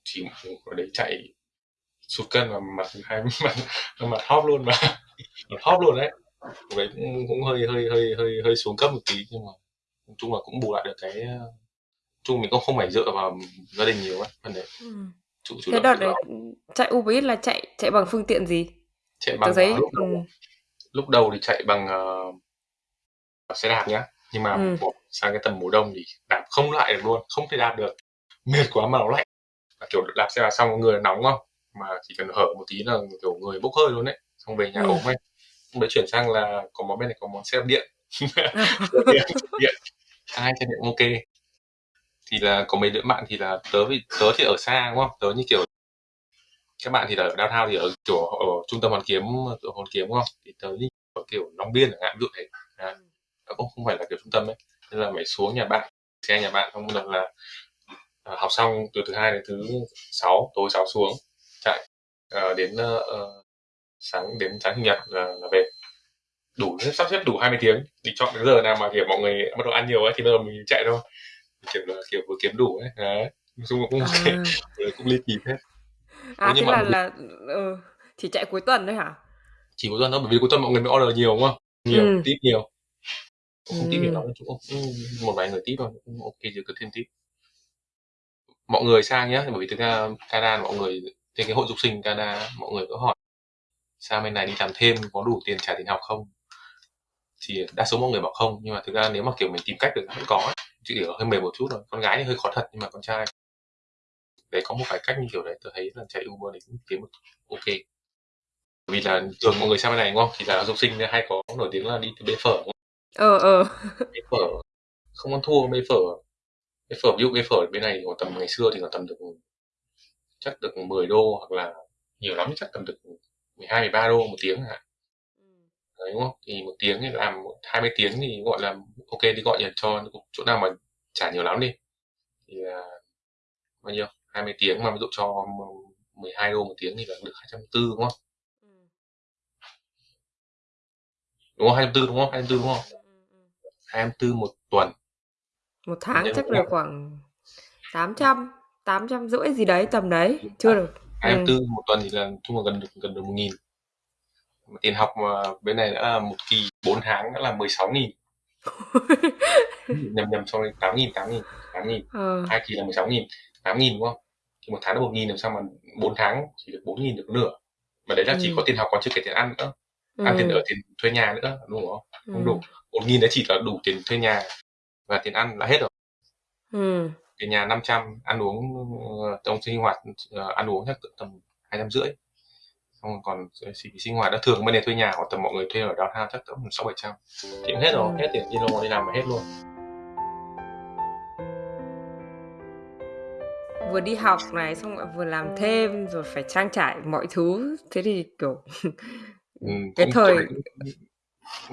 chỉ ở đấy chạy sụt cân mà mặt hai mặt mặt hóp luôn mà. Mặt hóp luôn đấy. Đấy cũng, cũng hơi hơi hơi hơi hơi xuống cấp một tí nhưng mà nói chung là cũng bù lại được cái chung mình cũng không phải dựa vào gia đình nhiều ấy phần đấy. Ừ. chủ, chủ thế đợt đấy chạy Uber Eats là chạy chạy bằng phương tiện gì? Chạy bằng giấy lúc, đầu, ừ. lúc đầu thì chạy bằng uh, xe đạp nhá. Nhưng mà Ừ. sang cái tầm mùa đông thì đạp không lại được luôn không thể đạp được. Mệt quá mà nó lạnh và kiểu đạp xe vào xong người nóng không mà chỉ cần hở một tí là kiểu người bốc hơi luôn đấy. Xong về nhà Ừ. ốm ấy lúc đấy chuyển sang là có món bên này có món xe đạp điện xe điện, điện. hai xe điện ok. Thì là có mấy đứa bạn thì là tớ vì tớ thì ở xa đúng không? Tớ như kiểu các bạn thì là ở downtown thì ở kiểu ở trung tâm hoàn kiếm ở hoàn kiếm đúng không? Thì tớ như ở kiểu long biên chẳng hạn ví dụ thế. Nó cũng không phải là kiểu trung tâm ấy. Nên là phải xuống nhà bạn xe nhà bạn xong một là à, học xong từ thứ hai đến thứ sáu tối sáu xuống chạy à, đến ờ, sáng đến sáng chủ nhật là, là về. Đủ sắp xếp đủ 20 tiếng thì chọn cái giờ nào mà kiểu mọi người bắt đầu ăn nhiều ấy thì bây giờ mình chạy thôi. Kiểu là kiểu vừa kiếm đủ ấy đấy. Nói chung cũng ok À, cũng ly kỳ hết à nhưng thế mà là là ừ, chỉ chạy cuối tuần thôi hả? chỉ cuối tuần thôi bởi vì cuối tuần mọi người mới order nhiều đúng không? Nhiều Ừ. tip nhiều. Không tip nhiều Ừ. lắm cũng cũng một vài người tip thôi cũng ok chứ cứ thêm tip. Mọi người sang nhá bởi vì thực ra Canada mọi người trên cái hội dục sinh Canada mọi người có hỏi sang bên này đi làm thêm có đủ tiền trả tiền học không thì đa số mọi người bảo không nhưng mà thực ra nếu mà kiểu mình tìm cách được vẫn có ấy. chỉ kiểu hơi mềm một chút thôi con gái thì hơi khó thật nhưng mà con trai để có một vài cách như kiểu đấy tôi thấy là chạy Uber thì cũng kiếm được ok vì là thường mọi người sang bên này đúng không thì là dục sinh hay có nổi tiếng là đi từ bê phở đúng không? Ờ ờ. bê phở không ăn thua bê phở bê phở ví dụ bê phở bên này còn tầm ngày xưa thì còn tầm được chắc được 10 đô hoặc là nhiều lắm chắc tầm được 12 13 đô một tiếng chẳng hạn đấy đúng không? Thì một tiếng thì làm 20 tiếng thì gọi là ok đi gọi nhật cho chỗ nào mà trả nhiều lắm đi. Thì là bao nhiêu? 20 tiếng mà ví dụ cho 12 đô một tiếng thì là được 240 đúng không? Đúng không? 240 đúng không? 240 đúng không? 240 một tuần. Một tháng Nhân chắc năm. khoảng 800, 800 rưỡi gì đấy tầm đấy, chưa được. 24 một tuần thì là chung là gần được gần được một nghìn Mà tiền học mà bên này đã là một kỳ 4 tháng đã là 16 nghìn nhầm nhầm 8 nghìn 8 nghìn 8 nghìn Ờ. hai kỳ là 16 nghìn 8 nghìn đúng không thì một tháng là 1 nghìn làm sao mà 4 tháng chỉ được 4 nghìn được nửa mà đấy là chỉ Ừ. có tiền học còn chưa kể tiền ăn nữa ăn tiền Ừ. ở tiền thuê nhà nữa đúng không không Ừ. đủ 1 nghìn đấy chỉ là đủ tiền thuê nhà và tiền ăn là hết rồi Ừ. tiền nhà 500 ăn uống ờ, trong sinh hoạt ờ, ăn uống chắc tầm hai trăm rưỡi xong còn sinh hoạt đã thường bên này thuê nhà hoặc tầm mọi người thuê ở downtown chắc tầm sáu bảy trăm thì cũng hết rồi Ừ. hết tiền đi đâu đi làm mà hết luôn Vừa đi học này xong lại vừa làm thêm rồi phải trang trải mọi thứ. Thế thì kiểu ừ, cái thời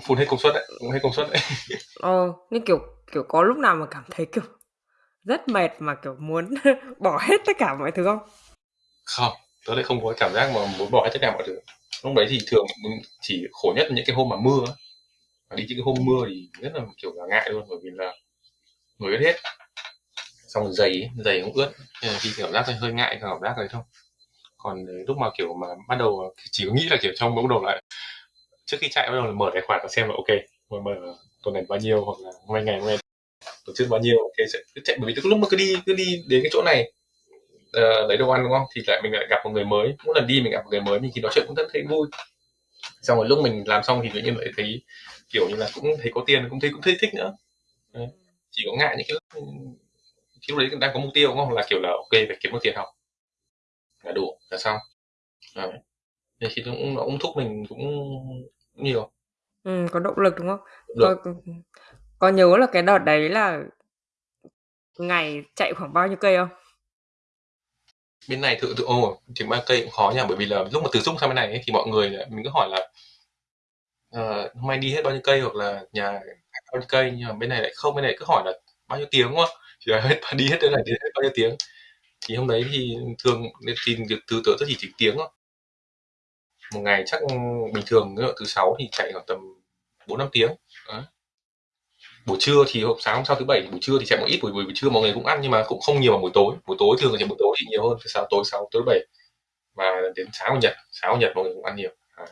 phun hết công suất đấy cũng hết công suất đấy ờ nhưng kiểu kiểu có lúc nào mà cảm thấy kiểu rất mệt mà kiểu muốn bỏ hết tất cả mọi thứ không? không tớ lại không có cảm giác mà muốn bỏ hết tất cả mọi thứ lúc đấy thì thường mình chỉ khổ nhất là những cái hôm mà mưa. Mà đi những cái hôm mưa thì rất là kiểu là ngại luôn bởi vì là người ướt hết xong rồi giày ấy, giày cũng ướt nên là khi cảm giác hơi ngại cảm giác đấy thôi còn lúc mà kiểu mà bắt đầu chỉ có nghĩ là kiểu trong bỗng đầu lại trước khi chạy bắt đầu là mở tài khoản và xem là ok mở, mở tuần này bao nhiêu hoặc là hôm nay ngày hôm nay tổ chức bao nhiêu ok sẽ cứ chạy bởi vì lúc mà cứ đi cứ đi đến cái chỗ này ờ, lấy đồ ăn đúng không? Thì lại mình lại gặp một người mới. Mỗi lần đi mình gặp một người mới mình thì nói chuyện cũng rất thấy vui. Xong rồi lúc mình làm xong thì tự nhiên lại thấy kiểu như là cũng thấy có tiền cũng thấy cũng thấy thích nữa. Đấy. chỉ có ngại những cái lúc khi lúc đấy đang có mục tiêu đúng không? Là kiểu là ok phải kiếm được tiền học. Là đủ là xong. Đấy. Nó cũng, nó cũng thúc mình cũng, nhiều. Ừ, có động lực đúng không? được Có, có nhớ là cái đợt đấy là ngày chạy khoảng bao nhiêu cây không? bên này tự tự ô thì ba cây cũng khó nha bởi vì là lúc mà từ dung sang bên này ấy, thì mọi người mình cứ hỏi là ờ, hôm nay đi hết bao nhiêu cây? hoặc là nhà bao nhiêu cây? Nhưng mà bên này lại không bên này cứ hỏi là bao nhiêu tiếng? đúng không? Thì là hết đi hết đây này đi hết bao nhiêu tiếng? Thì hôm đấy thì thường thì việc từ tớ rất chỉ chỉ tiếng thôi. Một ngày chắc ừ, bình thường ví dụ thứ sáu thì chạy khoảng tầm bốn năm tiếng. Đấy buổi trưa thì hôm sáng hôm sau thứ bảy buổi trưa thì chạy một ít buổi buổi, buổi trưa mọi người cũng ăn nhưng mà cũng không nhiều vào buổi tối. Buổi tối thường là chạy buổi tối thì nhiều hơn từ sáng tối sáu tối bảy. Và đến sáng chủ nhật sáng chủ nhật mọi người cũng ăn nhiều. Đấy.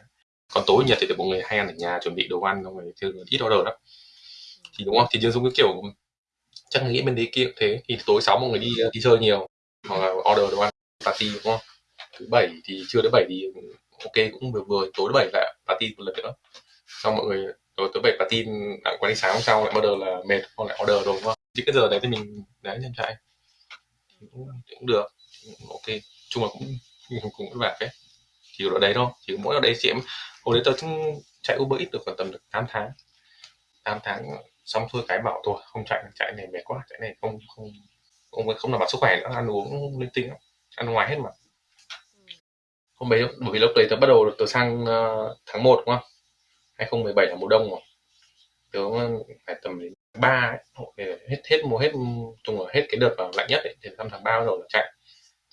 còn tối nhật thì mọi người hay ăn ở nhà chuẩn bị đồ ăn mọi người thường ít order lắm. Thì đúng không? Thì dương dung cái kiểu chắc nghĩ bên đấy kia cũng thế. Thì tối sáu mọi người đi đi chơi nhiều hoặc là order đồ ăn party đúng không? Thứ bảy thì trưa thứ bảy thì ok cũng vừa vừa tối thứ bảy lại party một lần nữa. Xong mọi người rồi tới bảy tin bạn quản lý sáng hôm sau lại bắt đầu là mệt hoặc lại order rồi đúng không? Chứ cái giờ đấy thì mình đấy nhân chạy. Cũng, cũng được ok. Chung là cũng cũng, cũng vất vả chỉ ở đấy thôi chỉ mỗi ở đấy chị em hồi đấy tôi chạy Uber ít được khoảng tầm được 8 tháng. 8 tháng xong thôi cái bảo tôi không chạy chạy này mệt quá chạy này không không không không đảm bảo sức khỏe nữa ăn uống linh tinh ăn ngoài hết mà. Hôm đấy bởi vì lúc đấy tôi bắt đầu tôi sang uh, tháng 1 đúng không 2017 là mùa đông rồi. Tớ phải tầm đến ba hết hết mùa hết chung là hết cái đợt vào lạnh nhất ấy, thì năm tháng ba bắt đầu là chạy.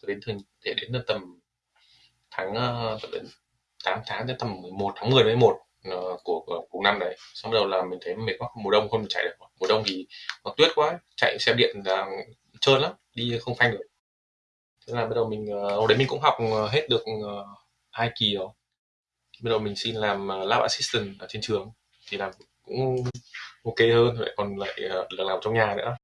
Cho đến thường để đến tầm tháng ờ, đến 8 tháng đến tầm 11 tháng 10 đến 11 của, của cùng năm đấy. Xong bắt đầu là mình thấy mệt quá mùa đông không chạy được. Mùa đông thì nó tuyết quá chạy xe điện là trơn lắm đi không phanh được. Thế là bắt đầu mình ờ, hồi đấy mình cũng học ờ, hết được hai kỳ rồi bắt đầu mình xin làm ờ, lab assistant ở trên trường thì làm cũng ok hơn lại còn lại uh, là làm trong nhà nữa.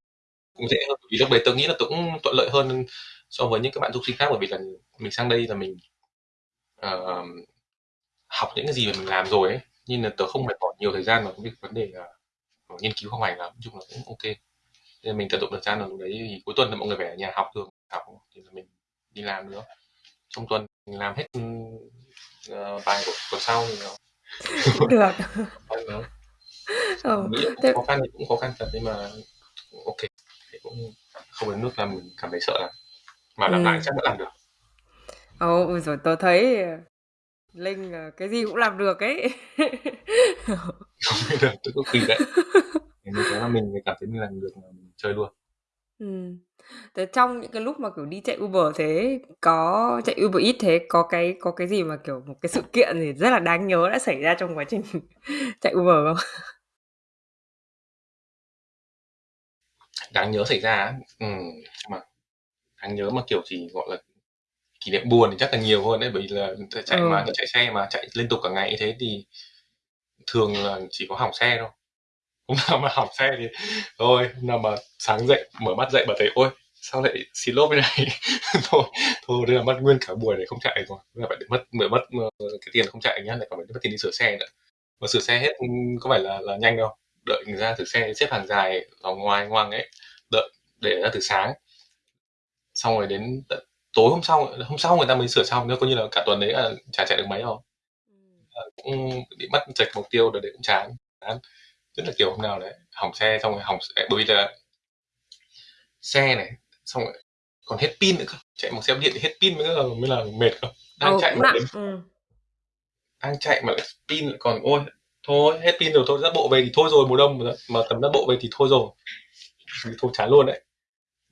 Cũng dễ hơn vì lúc đấy tôi nghĩ là tôi cũng thuận lợi hơn so với những các bạn du sinh khác bởi vì là mình sang đây là mình uh, học những cái gì mà mình làm rồi ấy nhưng là tớ không phải bỏ nhiều thời gian vào cái vấn đề uh, nghiên cứu học hành lắm nói chung là cũng ok. Nên mình tận dụng thời gian là lúc đấy thì cuối tuần là mọi người phải ở nhà học thường học thì là mình đi làm nữa. Trong tuần mình làm hết uh, bài của tuần sau thì nó được ừ. nghĩ cũng khó khăn thì cũng khó khăn thật nhưng mà ok thì cũng không đến nước làm mình cảm thấy sợ lắm mà làm ừ. lại chắc vẫn làm được Ồ, rồi tôi thấy Linh cái gì cũng làm được ấy. được, tôi có kỳ đấy. Thấy là mình cảm thấy mình làm được mình chơi luôn. Ừm. Thế trong những cái lúc mà, kiểu, đi chạy Uber thế, có chạy Uber Eats thế, có cái có cái gì mà, kiểu, một cái sự kiện gì rất là đáng nhớ đã xảy ra trong quá trình chạy Uber không? Đáng nhớ xảy ra á? Ừm, mà đáng nhớ mà, kiểu, chỉ, gọi là, kỷ niệm buồn thì chắc là nhiều hơn đấy, bởi vì là chạy Ừ. mà chạy xe mà chạy liên tục cả ngày như thế thì thường là chỉ có hỏng xe thôi. Hôm nào mà hỏng xe thì thôi, hôm nào mà sáng dậy, mở mắt dậy mà thấy "Ôi, sao lại xì lốp thế này?" Thôi thôi thế là mất nguyên cả buổi để không chạy rồi, là phải mất mất mất, cái tiền không chạy nhá, lại còn phải mất tiền đi sửa xe nữa. Mà sửa xe hết, có phải là là nhanh đâu, đợi người ra sửa xe xếp hàng dài ở ngoài ngoằng ấy, đợi để ra từ sáng. Xong rồi đến tận tối hôm sau hôm sau người ta mới sửa xong nữa, coi như là cả tuần đấy là chả chạy được mấy đâu. Ờ, cũng bị mất chệch mục tiêu rồi đấy cũng chán, chán rất là kiểu hôm nào đấy hỏng xe xong rồi hỏng bởi vì là xe này xong rồi còn hết pin nữa cơ. Chạy một xe điện thì hết pin mới là mới là mệt cơ. Đang ừ, chạy mà đến, ừ. đang chạy mà lại pin lại còn ôi thôi hết pin rồi thôi ra bộ về thì thôi rồi mùa đông mà, mà tầm ra bộ về thì thôi rồi. Thì thôi chán luôn đấy.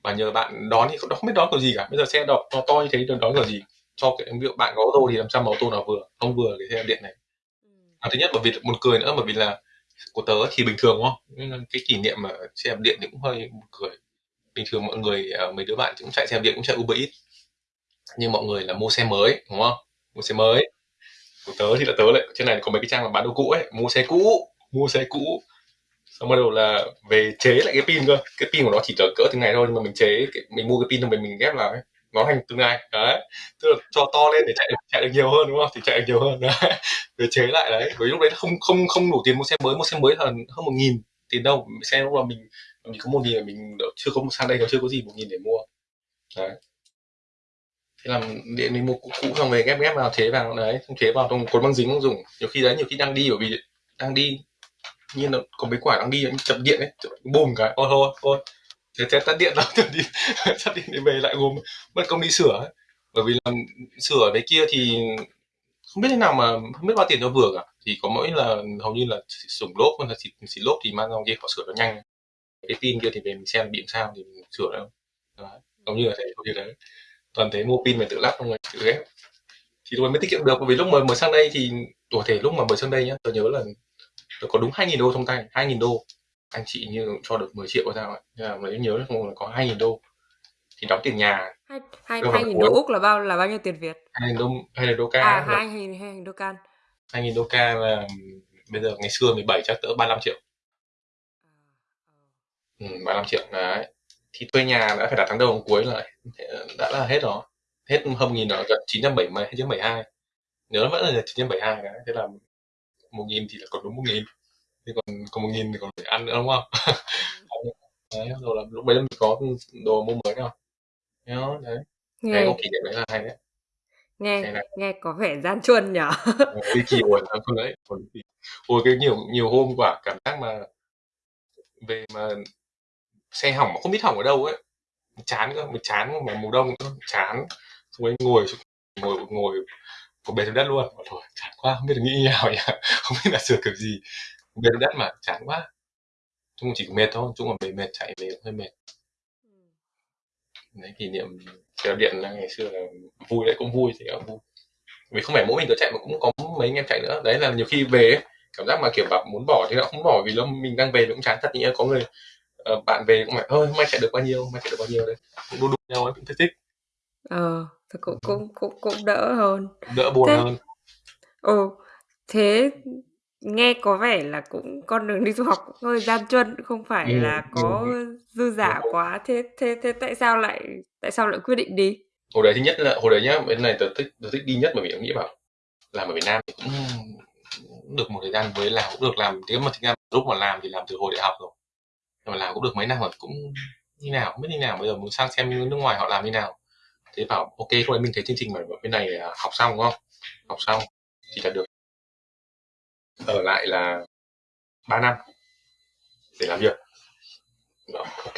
Và nhờ bạn đón thì không, không biết đón kiểu gì cả. Bây giờ xe đọc to to như thế đón kiểu gì? Cho cái ví dụ bạn có ô tô thì làm sao mà ô tô nào vừa không vừa cái xe điện này? Ừ. à, thứ nhất bởi vì một cười nữa bởi vì là của tớ thì bình thường, đúng không? Nhưng cái kỷ niệm mà xe điện thì cũng hơi cười. Bình thường mọi người ờ, mấy đứa bạn cũng chạy xe điện, cũng chạy Uber Eats. Nhưng mọi người là mua xe mới, đúng không? Mua xe mới. Của tớ thì là tớ lại, trên này có mấy cái trang là bán đồ cũ ấy, mua xe cũ, mua xe cũ. Xong bắt đầu là về chế lại cái pin cơ. Cái pin của nó chỉ cỡ cỡ từng ngày thôi, nhưng mà mình chế mình mua cái pin xong mình mình ghép vào ấy nó thành từng ngày đấy. Tức là cho to lên để chạy chạy được nhiều hơn đúng không? Thì chạy được nhiều hơn. Đấy. Để chế lại đấy. Với lúc đấy không không không đủ tiền mua xe mới. Mua xe mới là hơn một nghìn tiền đâu. Xe lúc là mình mình có một nghìn mình chưa có sang đây nó chưa có gì một nghìn để mua. Đấy. Thế là điện mình mua cũ, cũ xong về ghép ghép vào chế vào. Đấy không chế vào trong cuốn băng dính không dùng. Nhiều khi đấy nhiều khi đang đi bởi vì đang đi nhiên là có mấy quả đang đi chập điện ấy bùm cái thôi thôi thôi thế thế tắt điện đó đi tắt điện để về lại gồm mất công đi sửa ấy. bởi vì làm sửa đấy kia thì không biết thế nào mà không biết bao tiền cho vừa cả. Thì có mỗi là hầu như là sủng lốp hoặc là xịt, xịt lốp thì mang ra kia họ sửa nó nhanh. Cái pin kia thì về mình xem bị sao thì mình sửa đâu hầu như là thế hầu như đấy toàn thế mua pin mình tự lắp không người tự ghép. Thì tôi mới tiết kiệm được bởi vì lúc mà mới sang đây thì tuổi thể lúc mà mới sang đây nhá tôi nhớ là tôi có đúng 2.000 đô trong tay 2.000 đô anh chị như cho được 10 triệu sao ấy. Là mới nhớ không? Là có 2.000 đô. Thì đóng tiền nhà. Hai hai hai nghìn đô úc. Là bao là bao nhiêu tiền việt? Hai nghìn đô hai nghìn đô ca. À hai nghìn hai nghìn đô can hai nghìn đô ca là bây giờ ngày xưa 17 chắc cỡ 35 triệu. Ừ, 35 triệu đấy. Thì thuê nhà đã phải đặt tháng đầu tháng cuối lại đã là hết rồi. Hết hơn nghìn rồi gần 970 hay 972 nhớ vẫn là 972 cái thế là một nghìn thì là còn đúng một nghìn thì còn còn một nghìn thì còn phải ăn nữa đúng không? Đấy rồi là lúc đấy mình có đồ mua mới đâu đó đấy. Nghe cái kỷ niệm đấy là hay đấy. Nghe nghe có vẻ gian truân nhở? Đi kỳ buồn lắm con đấy. Ôi cái nhiều nhiều hôm quả cảm giác mà về mà xe hỏng mà không biết hỏng ở đâu ấy. Chán cơ mình chán mà mùa đông nữa chán. Xong rồi ngồi ngồi ngồi có bề xuống đất luôn. Ôi, thôi chán quá không biết là nghĩ nào nhỉ? Không biết là sửa kiểu gì xuống đất mà chán quá. Chung chỉ mệt thôi chung là về mệt chạy về hơi mệt. Đấy kỷ niệm xe điện là ngày xưa là vui đấy cũng vui thì cũng vui. Vì không phải mỗi mình tự chạy mà cũng có mấy anh em chạy nữa. Đấy là nhiều khi về ấy, cảm giác mà kiểu bảo muốn bỏ thì nó không bỏ vì nó mình đang về cũng chán. Thật như có người uh, bạn về cũng phải ơi mai chạy được bao nhiêu? Mai chạy được bao nhiêu đấy cũng đu đu nhau ấy cũng thích thích. Ờ thì cũng cũng cũng cũng đỡ hơn. Đỡ buồn thế, hơn. Ừ thế nghe có vẻ là cũng con đường đi du học cũng hơi gian truân không phải ừ, là có dư giả quá. Thế thế thế tại sao lại tại sao lại quyết định đi? Hồi đấy thứ nhất là hồi đấy nhá bên này tớ thích tớ thích đi nhất bởi vì tớ nghĩ bảo làm ở Việt Nam thì cũng được một thời gian với làm cũng được làm. Nếu mà thực ra lúc mà làm thì làm từ hồi đại học rồi. Nhưng mà làm cũng được mấy năm rồi cũng như nào không biết như nào. Bây giờ muốn sang xem nước ngoài họ làm như nào. Thế bảo ok đấy mình thấy chương trình mà bên này học xong đúng không? Học xong thì là được ở lại là 3 năm để làm việc. Đó, ok.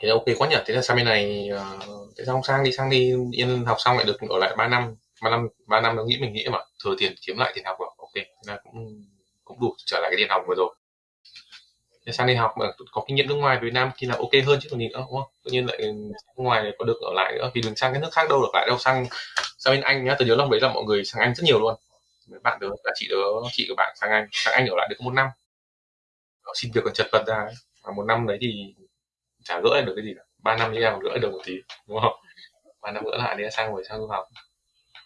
Thế là ok quá nhỉ? Thế là sang bên này uh, thế sao không sang đi sang đi yên học xong lại được ở lại 3 năm ba năm ba năm nó nghĩ mình nghĩ mà thừa tiền kiếm lại tiền học rồi ok thế là cũng cũng đủ trở lại cái tiền học vừa rồi. Thế sang đi học mà có kinh nghiệm nước ngoài Việt Nam thì là ok hơn chứ còn gì nữa đúng không? Tự nhiên lại nước ngoài này có được ở lại nữa vì đừng sang cái nước khác đâu được lại đâu sang sang bên Anh nhá tôi nhớ lúc đấy là mọi người sang Anh rất nhiều luôn bạn đó là chị đó chị của bạn sang Anh. Sang Anh ở lại được một năm. Đó, xin việc còn chật vật ra ấy. mà một năm đấy thì chả gỡ được cái gì cả. Ba năm đi ra gỡ được một tí đúng không? Ba năm gỡ lại đi sang rồi sang du học.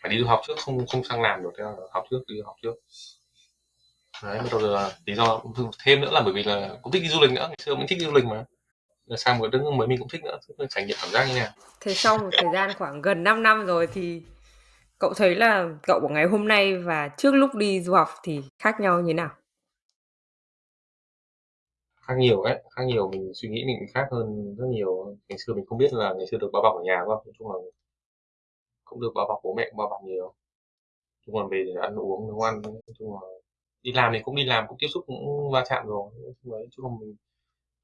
Phải đi du học trước không không sang làm được theo học trước đi học trước. Đấy bắt đầu là lý do thêm nữa là bởi vì là cũng thích đi du lịch nữa ngày xưa mình thích đi du lịch mà. Là sang một đất nước mới mình cũng thích nữa trải nghiệm cảm giác như nào. Thế sau một thời gian khoảng gần 5 năm rồi thì cậu thấy là cậu của ngày hôm nay và trước lúc đi du học thì khác nhau như nào? Khác nhiều ấy khác nhiều. Mình suy nghĩ mình khác hơn rất nhiều. Ngày xưa mình không biết là ngày xưa được bao bọc ở nhà không? Nói chung là cũng được bao bọc bố mẹ cũng bao bọc nhiều. Chung là về để ăn uống nấu ăn nói chung là đi làm thì cũng đi làm cũng tiếp xúc cũng va chạm rồi. Nói chung là mình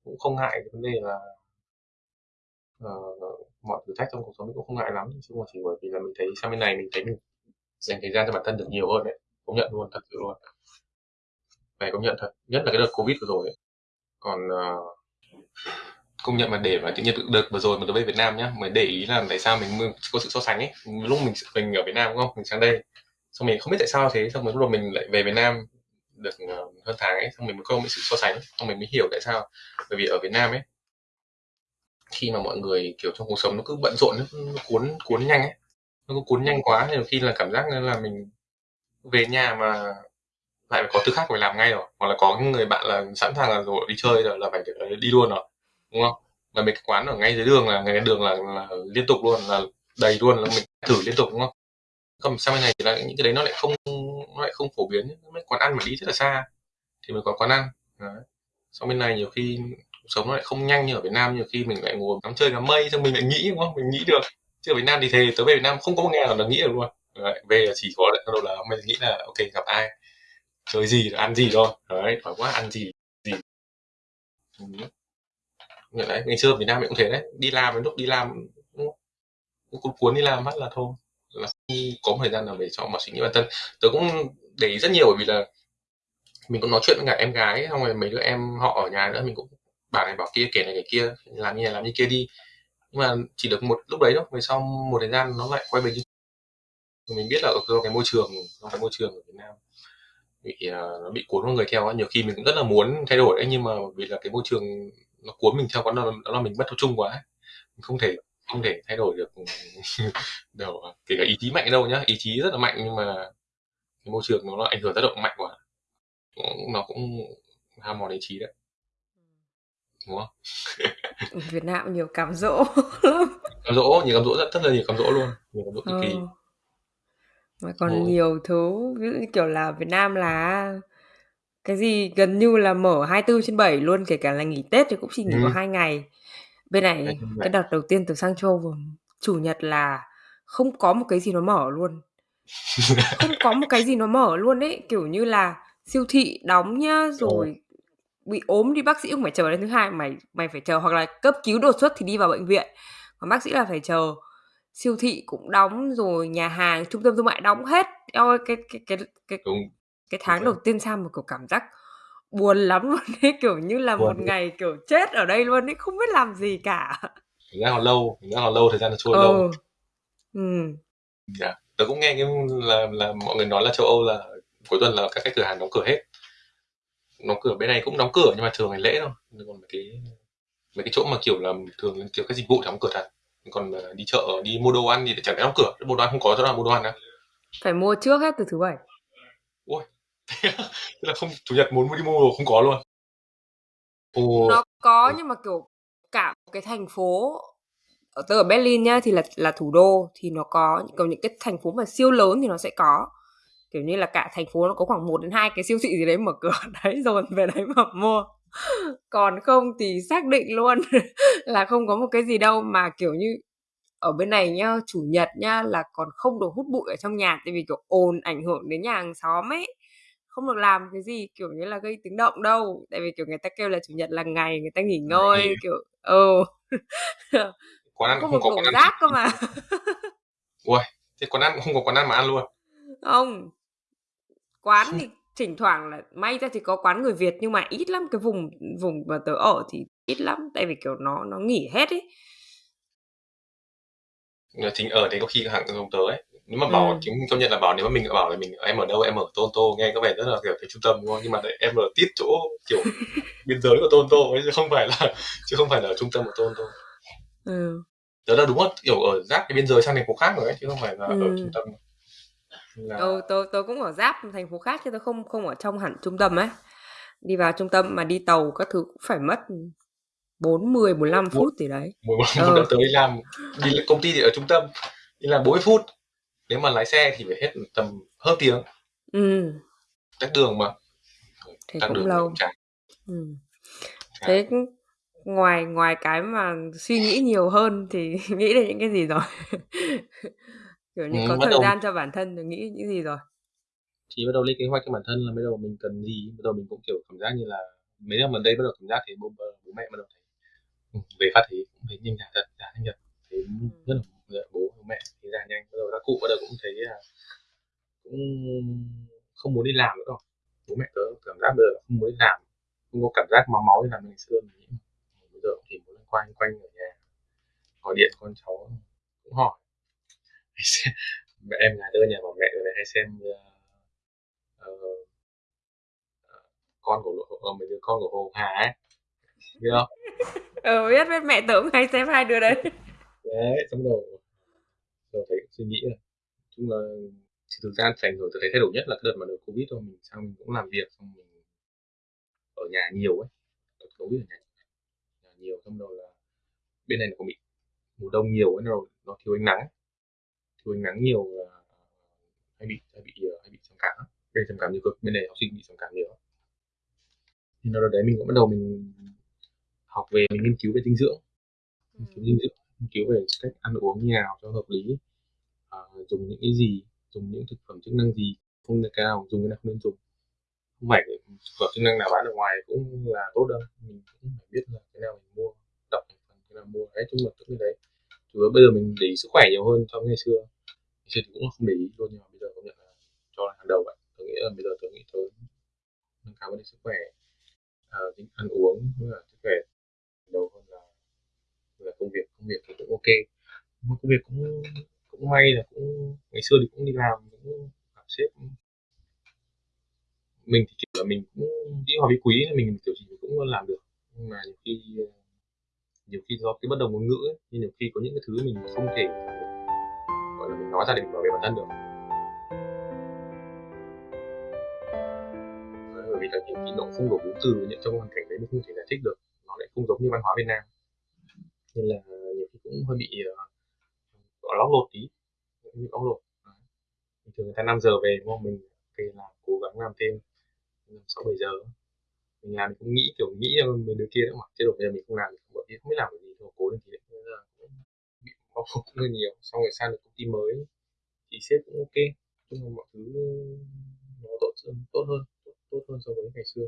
cũng không ngại cái vấn đề là uh, mọi thử thách trong cuộc sống mình cũng không ngại lắm. Chứ mà chỉ bởi vì là mình thấy sang bên này mình thấy mình dành thời gian cho bản thân được nhiều hơn đấy. Công nhận luôn thật sự luôn. Phải công nhận thật nhất là cái đợt covid vừa rồi ấy. còn uh, công nhận mà để mà tự nhiên đợt vừa rồi mà tôi về Việt Nam nhá mới để ý là tại sao mình có sự so sánh ấy. Lúc mình mình ở Việt Nam đúng không? Mình sang đây. Xong mình không biết tại sao thế xong rồi lúc đầu mình lại về Việt Nam được ờ, hơn tháng ấy xong mình mới có một sự so sánh xong mình mới hiểu tại sao. Bởi vì ở Việt Nam ấy khi mà mọi người kiểu trong cuộc sống nó cứ bận rộn nó, cuốn cuốn nhanh ấy nó cứ cuốn nhanh quá nên khi là cảm giác là mình về nhà mà lại phải có thứ khác phải làm ngay rồi hoặc là có người bạn là sẵn sàng là rồi đi chơi rồi là phải ờ, đi luôn rồi đúng không mà mấy cái quán ở ngay dưới đường là ngay đường là, là liên tục luôn là đầy luôn là mình thử liên tục đúng không còn sang bên này thì là những cái đấy nó lại không nó lại không phổ biến mấy quán ăn mà đi rất là xa thì mới có quán ăn đấy. sau bên này nhiều khi sống nó lại không nhanh như ở Việt Nam nhiều khi mình lại ngồi ngắm chơi ngắm mây xong mình lại nghĩ đúng không? Mình nghĩ được. Chứ ở Việt Nam thì thề tới về Việt Nam không có một ngày nào là nghĩ được luôn. Đấy, về là chỉ có lại đầu là mình nghĩ là ok gặp ai? Chơi gì ăn gì thôi. Đấy phải quá ăn gì gì. Ừ. đấy ngày xưa ở Việt Nam mình cũng thế đấy. Đi làm đến lúc đi làm cũng cuốn đi làm bắt là thôi. Là không có một thời gian nào để cho mà suy nghĩ bản thân. Tớ cũng để ý rất nhiều bởi vì là mình cũng nói chuyện với cả em gái xong rồi mấy đứa em họ ở nhà nữa mình cũng bảo này bảo kia kể này kể kia làm như này làm như kia đi. Nhưng mà chỉ được một lúc đấy thôi về sau một thời gian nó lại quay về như mình biết là ở cái môi trường trong cái môi trường ở Việt Nam. Bị ờ, nó bị cuốn con người theo nhiều khi mình cũng rất là muốn thay đổi ấy nhưng mà vì là cái môi trường nó cuốn mình theo quá nó, đó là mình bất tập trung quá mình không thể không thể thay đổi được đâu kể cả ý chí mạnh đâu nhá. Ý chí rất là mạnh nhưng mà cái môi trường nó, nó ảnh hưởng tác động mạnh quá. Nó cũng ham mòn ý chí đấy đúng không Việt Nam nhiều cám dỗ lắm cám dỗ nhiều cám dỗ rất rất là nhiều cám dỗ luôn nhiều cám dỗ cực kỳ ừ. mà còn Ồ. nhiều thứ ví dụ như kiểu là Việt Nam là cái gì gần như là mở 24 trên 7 luôn kể cả là nghỉ Tết thì cũng chỉ nghỉ Ừ. có hai ngày bên này cái đợt đầu tiên từ sang châu vào chủ nhật là không có một cái gì nó mở luôn không có một cái gì nó mở luôn ấy kiểu như là siêu thị đóng nhá rồi bị ốm đi bác sĩ cũng phải chờ đến thứ hai mày mày phải chờ hoặc là cấp cứu đột xuất thì đi vào bệnh viện. Còn bác sĩ là phải chờ. Siêu thị cũng đóng rồi nhà hàng trung tâm thương mại đóng hết. Ơi cái cái cái cái đúng. cái tháng Đúng đầu tiên sang một kiểu cảm giác buồn lắm luôn ấy kiểu như là Buồn một ngày kiểu chết ở đây luôn ấy không biết làm gì cả. Thực ra còn lâu, thực ra còn lâu, thời gian nó trôi lâu. ừ ừ. Dạ. Tớ cũng nghe cái là là mọi người nói là châu Âu là cuối tuần là các cái cửa hàng đóng cửa hết. Đóng cửa bên này cũng đóng cửa nhưng mà thường ngày lễ thôi. Còn mấy cái mấy cái chỗ mà kiểu là thường kiểu các dịch vụ thì đóng cửa thật. Còn ờ, đi chợ, đi mua đồ ăn thì chẳng lẽ đóng cửa. Mua đồ ăn không có chỗ nào mua đồ ăn đâu. phải mua trước hết từ thứ bảy Thế là không chủ nhật muốn đi mua đồ không có luôn. Ồ, nó có nhưng mà kiểu cả một cái thành phố ở tớ ở Berlin nhá thì là là thủ đô thì nó có còn những cái thành phố mà siêu lớn thì nó sẽ có kiểu như là cả thành phố nó có khoảng 1 đến hai cái siêu thị gì đấy mở cửa. Đấy rồi về đấy mà mua. Còn không thì xác định luôn là không có một cái gì đâu mà kiểu như ở bên này nhá chủ nhật nhá là còn không được hút bụi ở trong nhà tại vì kiểu ồn ảnh hưởng đến nhà hàng xóm ấy. Không được làm cái gì kiểu như là gây tiếng động đâu. Tại vì kiểu người ta kêu là chủ nhật là ngày người ta nghỉ ngơi Nghỉ. kiểu ừ. Quán ăn không không có quán ăn. rác cơ mà. Ui, thế quán ăn không có quán ăn mà ăn luôn. không quán thì thỉnh thoảng là may ra thì có quán người Việt nhưng mà ít lắm cái vùng vùng mà tớ ở thì ít lắm tại vì kiểu nó nó nghỉ hết ấy chính ở đấy có khi hàng giống tớ ấy. Nếu mà bảo Ừ. chính công nhận là bảo nếu mà mình bảo là mình em ở đâu em ở Toronto nghe có vẻ rất là kiểu cái trung tâm đúng không? Nhưng mà đấy, em ở tít chỗ kiểu biên giới của Toronto ấy chứ không phải là chứ không phải là ở trung tâm của Toronto. ừ. Tớ là đúng là kiểu ở giáp cái biên giới sang thành phố khác rồi ấy chứ không phải là ở Ừ. trung tâm. Là ừ tớ tớ cũng ở giáp thành phố khác chứ tớ không không ở trong hẳn trung tâm ấy đi vào trung tâm mà đi tàu các thứ cũng phải mất 40 45 Bốn- phút gì đấy mỗi một Ờ. một tới làm đi công ty thì ở trung tâm đi làm 40 phút. Nếu mà lái xe thì phải hết tầm hơn tiếng ừ tắc đường mà. thế Tắc cũng đường lâu chán. ừ. Chán. thế cũng- ngoài ngoài cái mà suy nghĩ nhiều hơn thì nghĩ đến những cái gì rồi kiểu như Ừ, có thời đầu- gian cho bản thân thì nghĩ những gì rồi. Thì bắt đầu lên kế hoạch cho bản thân là bắt đầu mình cần gì. Bắt đầu mình cũng kiểu cảm giác như là mấy năm gần đây bắt đầu cảm giác thì bố, bố mẹ bắt đầu thấy ừ, về phát thì cũng thấy nhanh thật già nhanh nhật thấy rất là bố mẹ thì già nhanh. Bắt đầu các cụ bắt đầu cũng thấy là cũng không muốn đi làm nữa rồi bố mẹ tớ cảm giác bây giờ là không muốn đi làm không có cảm giác máu máu như làm ngày xưa mình nghĩ. Bây giờ chỉ muốn quanh quanh ở nhà gọi điện con cháu cũng hỏi em nhà đưa nhà bảo mẹ rồi này hay xem ờ, ờ, con của ờ, mấy đứa con của Hồ Hà ấy biết không ừ biết biết mẹ tớ cũng hay xem hai đứa đấy đấy xong đầu rồi thấy suy nghĩ là nói chung là thì thực ra ảnh hưởng tôi thấy thay đổi nhất là cái đợt mà đợt covid thôi mình sang mình cũng làm việc xong mình ở nhà nhiều ấy đợt covid ở nhà, nhà nhiều xong rồi là bên này nó cũng bị mùa đông nhiều ấy nó nó thiếu ánh nắng ấy. Ánh nắng nhiều là hay bị hay bị ờ, hay bị trầm cảm bên trầm cảm nhiều cực bên này học sinh bị trầm cảm nhiều thì nó đấy mình cũng bắt đầu mình học về mình nghiên cứu về dinh dưỡng. Nghiên cứu dinh dưỡng nghiên cứu về cách ăn uống như nào cho hợp lý à, dùng những cái gì dùng những thực phẩm chức năng gì không được cái nào dùng cái nào không nên dùng. Không phải thực phẩm chức năng nào bán ở ngoài cũng là tốt đâu mình cũng phải biết là cái nào mình mua đọc cái nào mua. Đấy chung là những cái đấy chủ yếu bây giờ mình để ý sức khỏe nhiều hơn so với ngày xưa thì cũng không để ý luôn nhưng mà bây giờ công nhận là cho là hàng đầu vậy. Tôi nghĩ là bây giờ tôi nghĩ tới nâng cao vấn đề sức khỏe à, tính ăn uống với là sức khỏe đầu hơn là là công việc. Công việc thì cũng ok. Mà công việc cũng cũng may là cũng ngày xưa thì cũng đi làm cũng gặp sếp. Mình thì kiểu là mình cũng đi hòa với quý mình kiểu gì mình cũng làm được. Nhưng mà nhiều khi ờ, nhiều khi do cái bất đồng ngôn ngữ ấy, nên nhiều khi có những cái thứ mình không thể gọi là mình nói ra để mình bảo vệ bản thân được. Bởi vì là nhiều khi nó không đủ vốn từ những trong hoàn cảnh đấy mình không thể giải thích được nó lại không giống như văn hóa Việt Nam. Nên là nhiều khi cũng hơi bị ờ, gọi uh, lóc lột tí bị lóc lột. Bình thường người ta 5 giờ về đúng không? Mình thì là cố gắng làm thêm sáu bảy giờ. Mình làm mình cũng nghĩ kiểu nghĩ mình đứa kia nữa mà. Chứ bây giờ mình không làm thì bọn không biết làm cái gì thôi cố lên thì cũng bao phục hơi nhiều xong rồi sang được công ty mới thì sếp cũng ok. Chung là mọi thứ nó tốt hơn tốt hơn tốt, tốt hơn so với ngày xưa.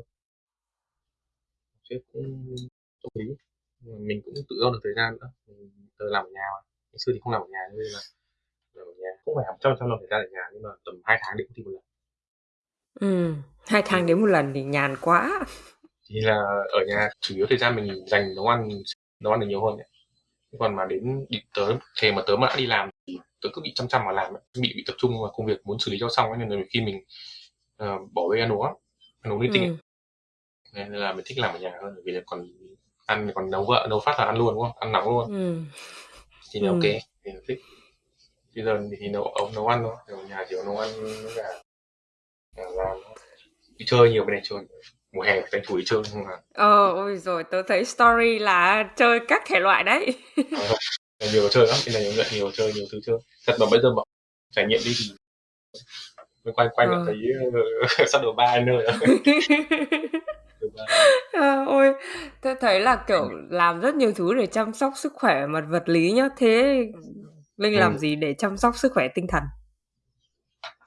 Sếp cũng đồng ý. Mình cũng tự do được thời gian nữa. Mình làm ở nhà mà. Ngày xưa thì không làm ở nhà nên là làm ở nhà không phải hàng trăm trăm làm thời gian ở nhà nhưng mà tầm hai tháng đến công ty một lần. Ừ, hai tháng đến một lần thì nhàn quá. thì là ở nhà chủ yếu thời gian mình dành nấu ăn nấu ăn được nhiều hơn ấy. Còn mà đến đi tớ thề mà tớ mà đã đi làm thì tớ cứ bị chăm chăm mà làm bị bị tập trung vào công việc muốn xử lý cho xong ấy. nên là khi mình uh, bỏ bê ăn uống ăn uống linh tinh Ừ. nên là mình thích làm ở nhà hơn vì là còn ăn còn nấu vợ nấu phát là ăn luôn đúng không ăn nóng luôn Ừ. thì là Ừ. ok thì là thích bây giờ thì nấu ống nấu ăn thôi ở nhà chỉ có nấu ăn với cả làm đi chơi nhiều bên này chơi mùa hè tranh thủ đi chơi không là Ờ, ôi rồi tớ thấy story là chơi các thể loại đấy. Ờ, nhiều chơi lắm bên này nhiều, nhiều chơi nhiều thứ chơi thật mà bây giờ mà trải nghiệm đi thì mình quanh quanh Ờ. là thấy uh, sắp đồ ba nơi. Ờ, ôi, tôi thấy là kiểu làm rất nhiều thứ để chăm sóc sức khỏe mặt vật lý nhá. Thế Linh làm Ừ. gì để chăm sóc sức khỏe tinh thần?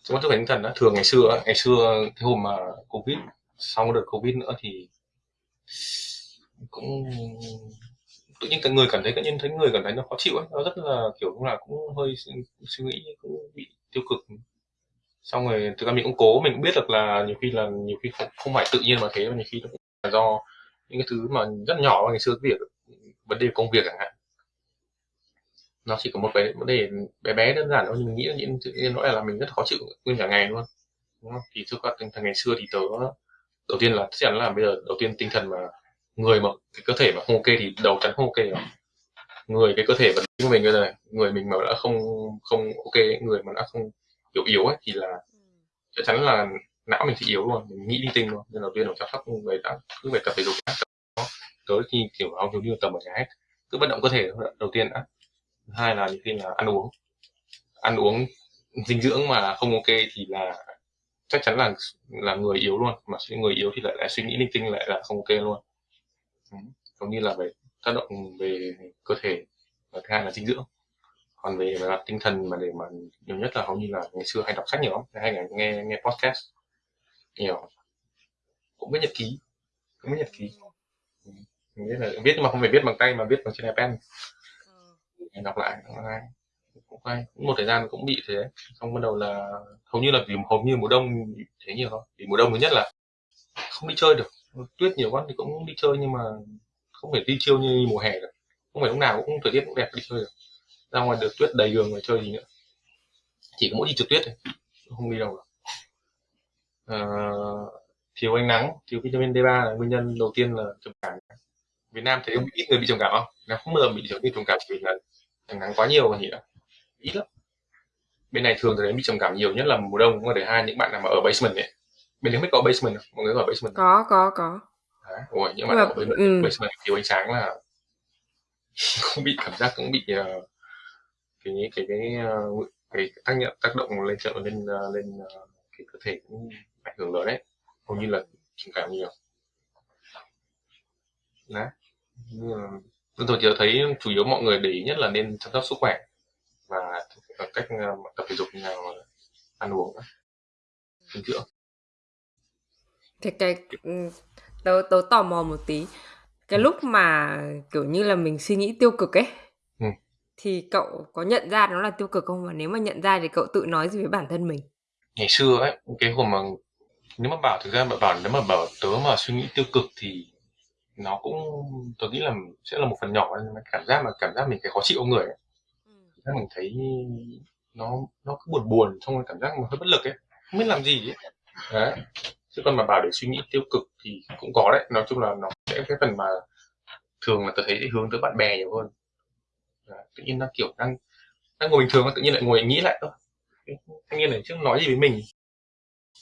Chúng tôi phải tinh thần đó thường ngày xưa ngày xưa cái hôm mà covid sau đợt covid nữa thì cũng tự nhiên cái người cảm thấy tự nhiên thấy người cảm thấy nó khó chịu ấy. Nó rất là kiểu cũng là cũng hơi suy, nghĩ cũng bị tiêu cực. Xong rồi thực ra mình cũng cố mình cũng biết được là nhiều khi là nhiều khi không, không phải tự nhiên mà thế mà nhiều khi nó cũng là do những cái thứ mà rất nhỏ ngày xưa việc vấn đề công việc chẳng hạn. Nó chỉ có một cái vấn đề bé bé đơn giản thôi nhưng mình nghĩ là những tự nhiên nó là mình rất khó chịu nguyên cả ngày luôn đúng không? thì thực ra thằng ngày xưa thì tớ đầu tiên là, chắc chắn là bây giờ đầu tiên tinh thần mà người mà cái cơ thể mà không ok thì đầu chắn không ok rồi. Người cái cơ thể vật lý của mình bây giờ người mình mà đã không không ok người mà đã không yếu yếu ấy, thì là chắc chắn là não mình sẽ yếu luôn, mình nghĩ đi tinh luôn. Nên đầu tiên là chăm sóc người đã cứ phải tập thể dục đã tới khi kiểu hầu như như tầm ở nhà hết, cứ vận động cơ thể đầu tiên đã. Thứ hai là những khi là ăn uống. Ăn uống dinh dưỡng mà không ok thì là chắc chắn là là người yếu luôn. Mà suy- người yếu thì lại lại suy nghĩ linh tinh lại là không ok luôn. Ừ. giống như là về tác động về cơ thể và thứ hai là dinh dưỡng. Còn về mặt tinh thần mà để mà nhiều nhất là hầu như là ngày xưa hay đọc sách nhiều lắm hay là nghe nghe podcast nhiều. Cũng viết nhật ký cũng viết nhật ký. Ừ. Mình viết là viết nhưng mà không phải viết bằng tay mà viết bằng trên iPad. Mình đọc lại cũng hay cũng cũng một thời gian cũng bị thế. Xong bắt đầu là hầu như là vì hầu như mùa đông thế nhiều thôi. Vì mùa đông thứ nhất là không đi chơi được. Tuyết nhiều quá thì cũng đi chơi nhưng mà không phải đi chiêu như mùa hè được. Không phải lúc nào cũng thời tiết cũng đẹp đi chơi được. Ra ngoài được tuyết đầy đường mà chơi gì nữa. Chỉ có mỗi đi trượt tuyết thôi. Không đi đâu được. À, thiếu ánh nắng thiếu vitamin D3 là nguyên nhân đầu tiên là trầm cảm. Việt Nam thấy ít người bị trầm cảm không? Nó không bao giờ bị trầm cảm vì là ánh nắng quá nhiều còn gì nữa ít lắm bên này thường thấy bị trầm cảm nhiều nhất là mùa đông và thứ hai những bạn nào mà ở basement ấy bên đấy biết có basement không mọi người ở basement không? Có, có, có. Đấy. Ủa, những bạn mà- ở basement, ừ. basement thiếu ánh sáng là cũng bị cảm giác cũng bị uh, cái cái cái uh, cái tác nhận tác động lên trợ lên uh, lên uh, cái cơ thể cũng ảnh hưởng lớn đấy hầu như là trầm cảm nhiều đấy Nhưng mà tôi thấy chủ yếu mọi người để ý nhất là nên chăm sóc sức khỏe và cách uh, tập thể dục như nào ăn uống dinh dưỡng Thế cái ừ, tớ tớ tò mò một tí. Cái lúc mà kiểu như là mình suy nghĩ tiêu cực ấy Ừ. thì cậu có nhận ra nó là tiêu cực không và nếu mà nhận ra thì cậu tự nói gì với bản thân mình? ngày xưa ấy cái hôm mà nếu mà bảo thực ra mà bảo nếu mà bảo tớ mà suy nghĩ tiêu cực thì nó cũng tớ nghĩ là sẽ là một phần nhỏ cảm giác mà cảm giác mình cái khó chịu trong người ấy. Giác mình thấy nó nó cứ buồn buồn, xong rồi cảm giác mà hơi bất lực ấy. Không biết làm gì ấy. Đấy. Chứ còn mà bảo để suy nghĩ tiêu cực thì cũng có đấy. Nói chung là nó sẽ cái phần mà thường là tôi thấy hướng tới bạn bè nhiều hơn. Đấy. tự nhiên nó kiểu đang đang ngồi bình thường tự nhiên lại ngồi nghĩ lại. Thôi thanh niên này trước nói gì với mình?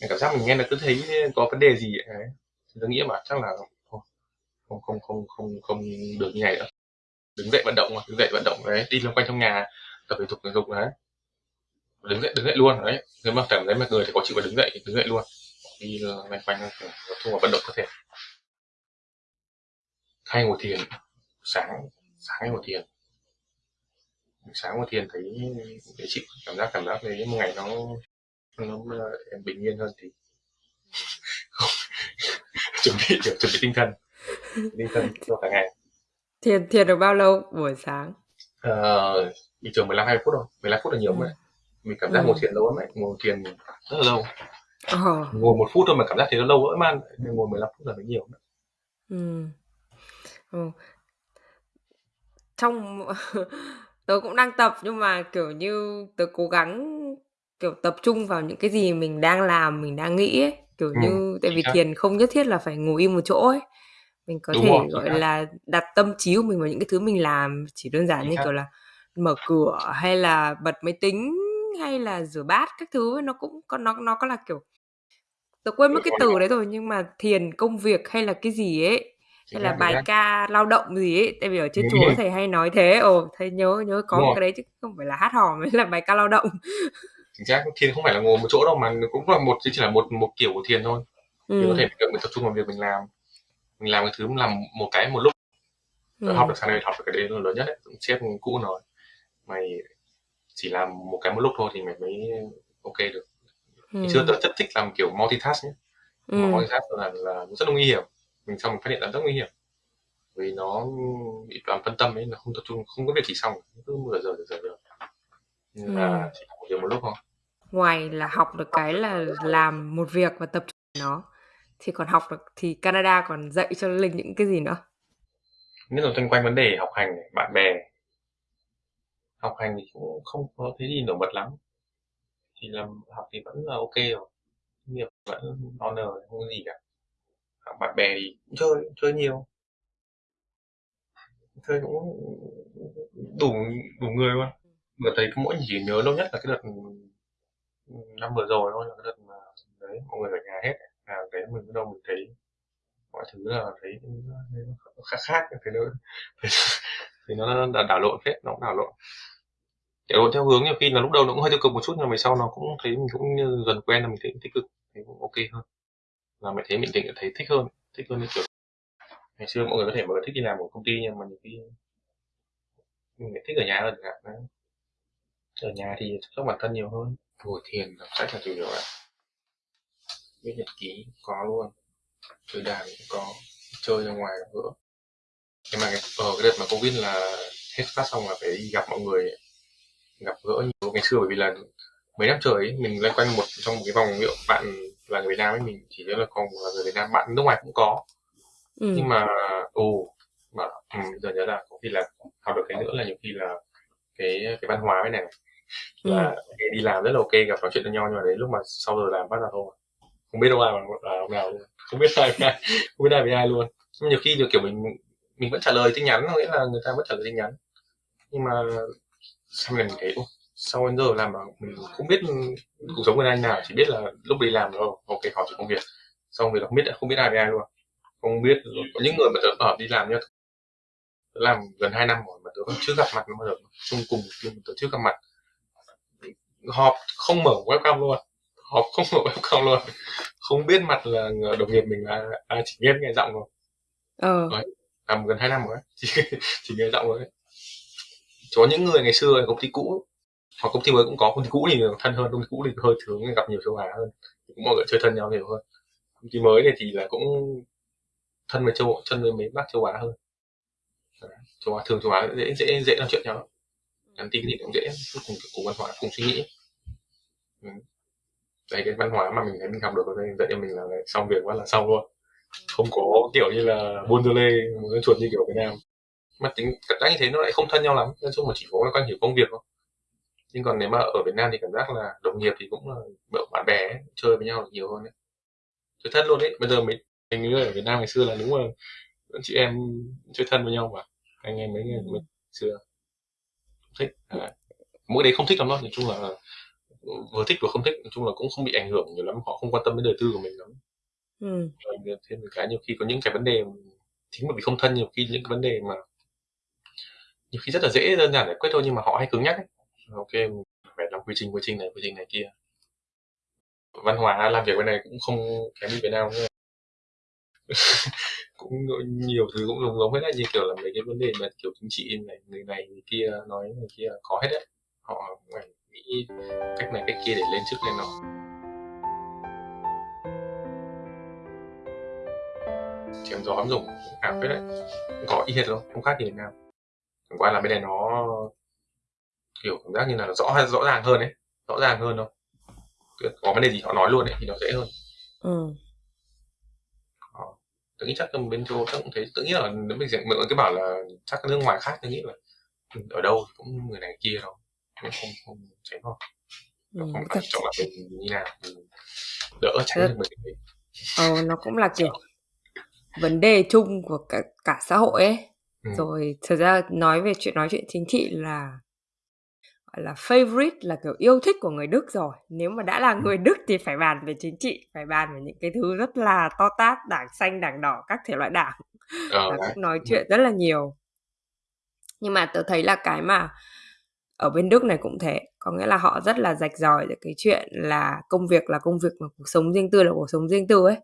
Cảm giác mình nghe là cứ thấy có vấn đề gì ấy. Thì tôi nghĩ mà chắc là không không không không không không được như này nữa. Đứng dậy vận động mà, đứng dậy vận động, đấy, đi loanh quanh trong nhà tập thể dục thể dục đấy. Đứng dậy đứng dậy luôn đấy. Nếu mà cảm thấy mà người thì có chịu phải đứng dậy thì đứng dậy luôn. Đi loanh quanh nói chung là vận động cơ thể. Hay ngồi thiền. Sáng sáng hay ngồi thiền? Sáng ngồi thiền thấy dễ chịu cảm giác cảm giác thấy một ngày nó nó em bình yên hơn thì chuẩn bị chuẩn bị tinh thần. Tinh thần cho cả ngày. Thiền thiền được bao lâu? Buổi sáng. Uh, bình thường 15 20 phút thôi 15 phút là nhiều ừ. mà mình cảm giác ừ. ngồi thiền lâu lắm ấy ngồi thiền rất là lâu ờ. ngồi một phút thôi mà cảm giác nó lâu lắm man ngồi 15 phút là mới nhiều nữa. ừ. ừ. trong tớ cũng đang tập nhưng mà kiểu như tớ cố gắng kiểu tập trung vào những cái gì mình đang làm mình đang nghĩ ấy kiểu ừ. như tại vì thiền không nhất thiết là phải ngồi im một chỗ ấy mình có Đúng thể rồi, gọi là đặt tâm trí của mình vào những cái thứ mình làm chỉ đơn giản như kiểu là mở cửa hay là bật máy tính hay là rửa bát các thứ nó cũng có nó nó có là kiểu tớ quên mất cái từ đấy rồi nhưng mà thiền công việc hay là cái gì ấy hay là bài ca lao động gì ấy tại vì ở trên chùa thầy hay nói thế. Ồ thầy nhớ nhớ có một cái đấy chứ không phải là hát hò mới là bài ca lao động. Chính xác thiền không phải là ngồi một chỗ đâu mà cũng là một chỉ là một một kiểu của thiền thôi. Ừ. có thể mình tập trung vào việc mình làm mình làm cái thứ làm một cái một lúc. Ừ. học được sang đây học được cái đấy là lớn nhất đấy sếp cũ nói mày chỉ làm một cái một lúc thôi thì mày mới ok được. Ừ. xưa tớ rất thích làm kiểu multitask nhé. Ừ. multitask là, là rất là nguy hiểm. Mình xong mình phát hiện là rất nguy hiểm. Vì nó bị làm phân tâm ấy nó không tập trung không có việc chỉ xong. Cứ mười giờ giờ giờ nên là ừ. chỉ làm một lúc thôi. Ngoài là học được cái là làm một việc và tập trung nó thì còn học được thì Canada còn dạy cho Linh những cái gì nữa? Nhất là xoay quanh vấn đề học hành bạn bè học hành thì cũng không có thấy gì nổi bật lắm. Thì làm, học thì vẫn là ok rồi. Nghiệp vẫn honor không có gì cả. Học bạn bè thì cũng chơi chơi nhiều. Chơi cũng đủ đủ người luôn. Vừa thấy mỗi chỉ nhớ lâu nhất là cái đợt năm vừa rồi thôi cái đợt mà đấy, mọi người ở nhà hết. À đấy mình bắt đầu mình thấy mọi thứ là thấy nó khác khác. Thế nó thì nó đã đảo lộn hết nó cũng đảo lộn đảo theo hướng nhiều khi là lúc đầu nó cũng hơi tiêu cực một chút, nhưng mà sau nó cũng thấy mình cũng dần quen là mình thấy tích cực thì cũng ok hơn. Là mình thấy mình định thấy thích hơn thích hơn cái kiểu ngày xưa mọi người có thể mọi người thích đi làm ở công ty, nhưng mà nhiều khi mình thích ở nhà hơn chẳng hạn ở nhà thì chăm sóc bản thân nhiều hơn. Ngồi thiền đọc sách là chủ yếu ạ. Viết nhật ký có luôn. Chơi đàn cũng có. Chơi ra ngoài gặp gỡ nhưng mà ở cái đợt mà covid là hết phát xong là phải đi gặp mọi người gặp gỡ nhiều ngày xưa bởi vì là mấy năm trời ấy, mình loanh quanh một trong một cái vòng liệu bạn là người Việt Nam ấy mình chỉ nhớ là còn là người Việt Nam bạn nước ngoài cũng có. Ừ. nhưng mà ồ mà ừ, giờ nhớ là có khi là học được cái nữa là nhiều khi là cái cái văn hóa cái này. Là ừ. đi làm rất là ok gặp nói chuyện với nhau nhưng mà đến lúc mà sau giờ làm bắt đầu thôi. Không biết đâu ai là ông nào luôn. Không biết ai với ai không biết ai với ai luôn. Nhưng nhiều khi được kiểu mình mình vẫn trả lời tin nhắn nghĩa là người ta vẫn trả lời tin nhắn. Nhưng mà này mình thấy sau đến giờ làm mình không biết cuộc sống của anh nào chỉ biết là lúc đi làm rồi ok họ chỉ công việc. Xong việc không biết không biết ai với ai luôn. Không biết có những người mà tớ ở đi làm nhá tớ làm gần 2 năm rồi mà tớ vẫn chưa gặp mặt bao giờ. Chung cùng nhưng tớ chưa gặp mặt. Họp không mở webcam luôn họp không mở webcam luôn. Không biết mặt là đồng nghiệp mình là à, chỉ nghe nghe giọng rồi ờ. Đấy, làm gần 2 năm rồi chỉ, chỉ nghe giọng rồi có những người ngày xưa ở công ty cũ, hoặc công ty mới cũng có, công ty cũ thì thân hơn, công ty cũ thì hơi thường, gặp nhiều châu Á hơn. Cũng mọi người chơi thân nhau nhiều hơn. Công ty mới này thì là cũng thân với châu, thân với mấy bác châu Á hơn. Châu Á, thường châu Á dễ dễ dễ nói chuyện nhau nhắn tin thì cũng dễ cùng cùng văn hóa, cùng suy nghĩ. Đấy. Cái văn hóa mà mình thấy mình học được ở đây, dạy cho mình là xong việc quá là xong luôn. Không có kiểu như là buôn lê chuột như kiểu Việt Nam mà tính cảm giác như thế nó lại không thân nhau lắm. Nói chung là chỉ có quan hiểu công việc thôi. Nhưng còn nếu mà ở Việt Nam thì cảm giác là đồng nghiệp thì cũng là bạn bè ấy, chơi với nhau nhiều hơn đấy. Chơi thân luôn đấy bây giờ mình mình như ở Việt Nam ngày xưa là đúng là chị em chơi thân với nhau mà. Anh em mấy người mấy xưa. Thích. À, mỗi đấy không thích lắm đâu. Nói chung là vừa thích vừa không thích. Nói chung là cũng không bị ảnh hưởng nhiều lắm. Họ không quan tâm đến đời tư của mình lắm. Ừ. thêm một cái nhiều khi có những cái vấn đề chính bởi vì không thân nhiều khi những cái vấn đề mà nhiều khi rất là dễ đơn giản giải quyết thôi, nhưng mà họ hay cứng nhắc ấy. Ok, phải làm quy trình quy trình này, quy trình này kia. Văn hóa làm việc bên này cũng không kém như Việt Nam nữa. cũng nhiều thứ cũng giống giống hết đấy như kiểu là mấy cái vấn đề mà kiểu chính trị này, người này, người kia nói người kia có hết đấy. Họ phải nghĩ cách này, cách kia để lên chức lên nó chém gió ấm dùng ảo phết đấy. Có y hệt luôn không khác gì Việt Nam chẳng qua là bên này nó kiểu cảm giác như là rõ rõ ràng hơn đấy rõ ràng hơn thôi. Có vấn đề gì họ nói luôn đấy thì nó dễ hơn. Ừ. Đó. tôi nghĩ chắc bên châu chắc cũng thấy tôi nghĩ là nếu mình mọi người cứ bảo là chắc các nước ngoài khác tôi nghĩ là ở đâu thì cũng người này kia đâu không không, không tránh không nó Ừ, không phải chọn là mình như nào mình đỡ tránh được mình ờ, nó cũng là kiểu vấn đề chung của cả, cả xã hội ấy Ừ. rồi thực ra nói về chuyện nói chuyện chính trị là gọi là favorite là kiểu yêu thích của người Đức rồi. Nếu mà đã là người Đức thì phải bàn về chính trị phải bàn về những cái thứ rất là to tát đảng xanh đảng đỏ các thể loại đảng ờ, là cũng nói chuyện rất là nhiều. Nhưng mà tớ thấy là cái mà ở bên Đức này cũng thế. Có nghĩa là họ rất là rạch ròi về cái chuyện là công việc là công việc mà cuộc sống riêng tư là cuộc sống riêng tư ấy.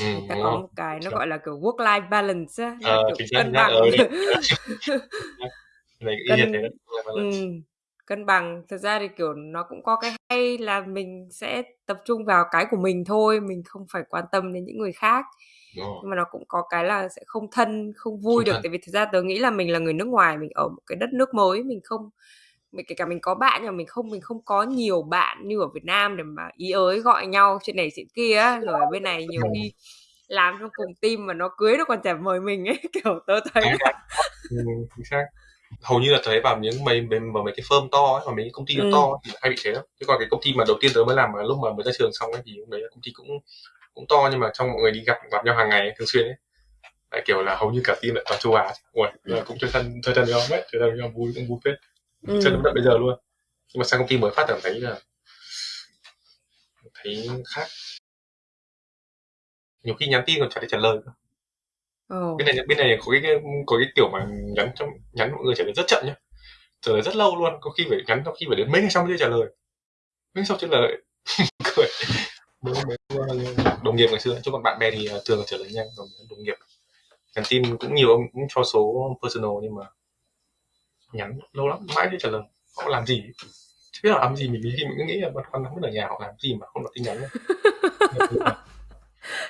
Ừ, ta có một cái nó gọi là kiểu work life balance á, là Ờ, kiểu cân bằng. hệt Cân- ừ, cân bằng. Thực ra thì kiểu nó cũng có cái hay là mình sẽ tập trung vào cái của mình thôi mình không phải quan tâm đến những người khác. Nhưng mà nó cũng có cái là sẽ không thân không vui Không được. thân. tại vì thực ra tớ nghĩ là mình là người nước ngoài mình ở một cái đất nước mới mình không mình kể cả mình có bạn nhưng mà mình không mình không có nhiều bạn như ở Việt Nam để mà ý ới gọi nhau chuyện này chuyện kia rồi ở bên này nhiều khi làm trong cùng team mà nó cưới nó còn chả mời mình ấy kiểu tớ thấy là ừ, chính xác. Hầu như là thấy vào những mấy mấy, mấy cái firm to ấy, vào mấy công ty nó Ừ. to thì hay bị thế lắm. Chứ còn cái công ty mà đầu tiên tớ mới làm mà lúc mà mới ra trường xong ấy thì lúc đấy là công ty cũng cũng to nhưng mà trong mọi người đi gặp gặp nhau hàng ngày ấy, thường xuyên ấy. Lại kiểu là hầu như cả team lại toàn châu Á. Ui, là cũng chơi thân chơi thân với nhau ấy chơi thân với nhau vui cũng vui phết ừ. chơi đến tận bây giờ luôn. Nhưng mà sang công ty mới phát cảm thấy là thấy khác. Nhiều khi nhắn tin còn chả thấy trả lời cơ. Ồ. bên này bên này có cái có cái kiểu mà nhắn trong nhắn mọi người trả lời rất chậm nhá. Trả lời rất lâu luôn có khi phải nhắn có khi phải đến mấy ngày sau mới trả lời. Mấy ngày sau trả lời. Cười. Đồng nghiệp ngày xưa chứ còn bạn bè thì thường là trả lời nhanh còn đồng nghiệp. Nhắn tin cũng nhiều ông cũng cho số personal nhưng mà nhắn lâu lắm mãi mới trả lời họ làm gì? Chứ biết là làm gì mình khi mình cứ nghĩ là băn khoăn không biết ở nhà họ làm gì mà không đọc tin nhắn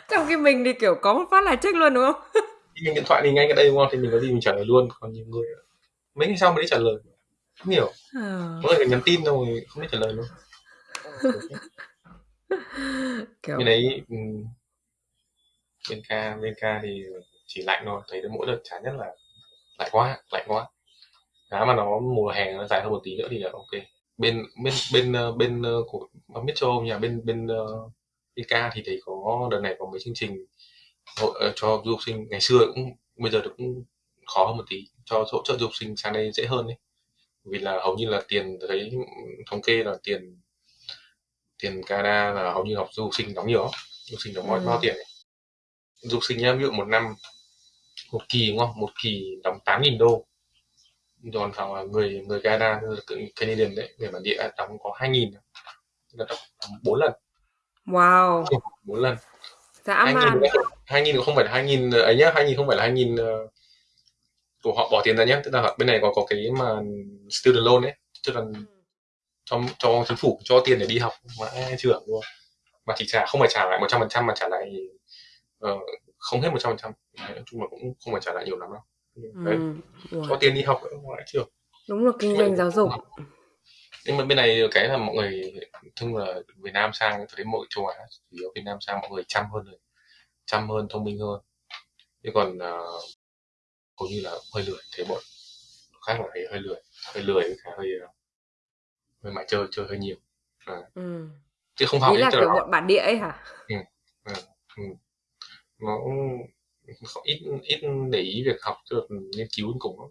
trong khi mình thì kiểu có một phát là check luôn đúng không? Mình điện thoại thì ngay cái đây đúng không? Thì mình có gì mình trả lời luôn. Còn nhiều người mấy ngày sau mới đi trả lời. Không hiểu. Ờ, có người nhắn tin rồi không biết trả lời luôn. Kiểu bên đấy ừ, bên ca bên ca thì chỉ lạnh thôi. Thấy mỗi đợt chán nhất là lạnh quá lạnh quá giá mà nó mùa hè nó dài hơn một tí nữa thì là ok. Bên bên bên ờ, bên ờ, của biết châu Âu nhà bên bên uh, bên ca thì thấy có đợt này có mấy chương trình hỗ ờ, cho du học sinh. Ngày xưa cũng bây giờ cũng khó hơn một tí cho hỗ trợ du học sinh sang đây dễ hơn đấy vì là hầu như là tiền thấy thống kê là tiền tiền Canada là hầu như học du học sinh đóng nhiều du học sinh đóng bao, Ừ. bao tiền này. du học sinh nhá ví dụ một năm một kỳ đúng không? Một kỳ đóng 8.000 đô thằng là người người Canada Canadian đấy người bản địa đóng có 2.000 là đóng bốn lần. Wow. Bốn lần. Dã man hai nghìn không phải là hai nghìn ấy nhá hai nghìn không phải là hai nghìn ờ, của họ bỏ tiền ra nhá. Tức là bên này có có cái mà student loan ấy. Tức là cho cho chính phủ cho tiền để đi học chưa hưởng luôn. Mà chỉ trả không phải trả lại một trăm phần trăm mà trả lại ờ, không hết một trăm phần trăm. Nói chung là cũng không phải trả lại nhiều lắm đâu đấy. Ừ. Có tiền đi học mãi chưa đúng là kinh doanh giáo dục. Nhưng mà bên này cái là mọi người thường là Việt Nam sang thấy mọi châu Á chủ yếu Việt Nam sang mọi người chăm hơn rồi. Chăm hơn thông minh hơn. Chứ còn uh, hầu như là hơi lười thấy bọn khác là thấy hơi lười. Hơi lười với cả hơi uh, hơi mãi chơi chơi hơi nhiều. À, ừ. chứ không học ý là kiểu bọn bản địa ấy hả? Nó cũng ít ít để ý việc học chứ nghiên cứu đến cùng lắm.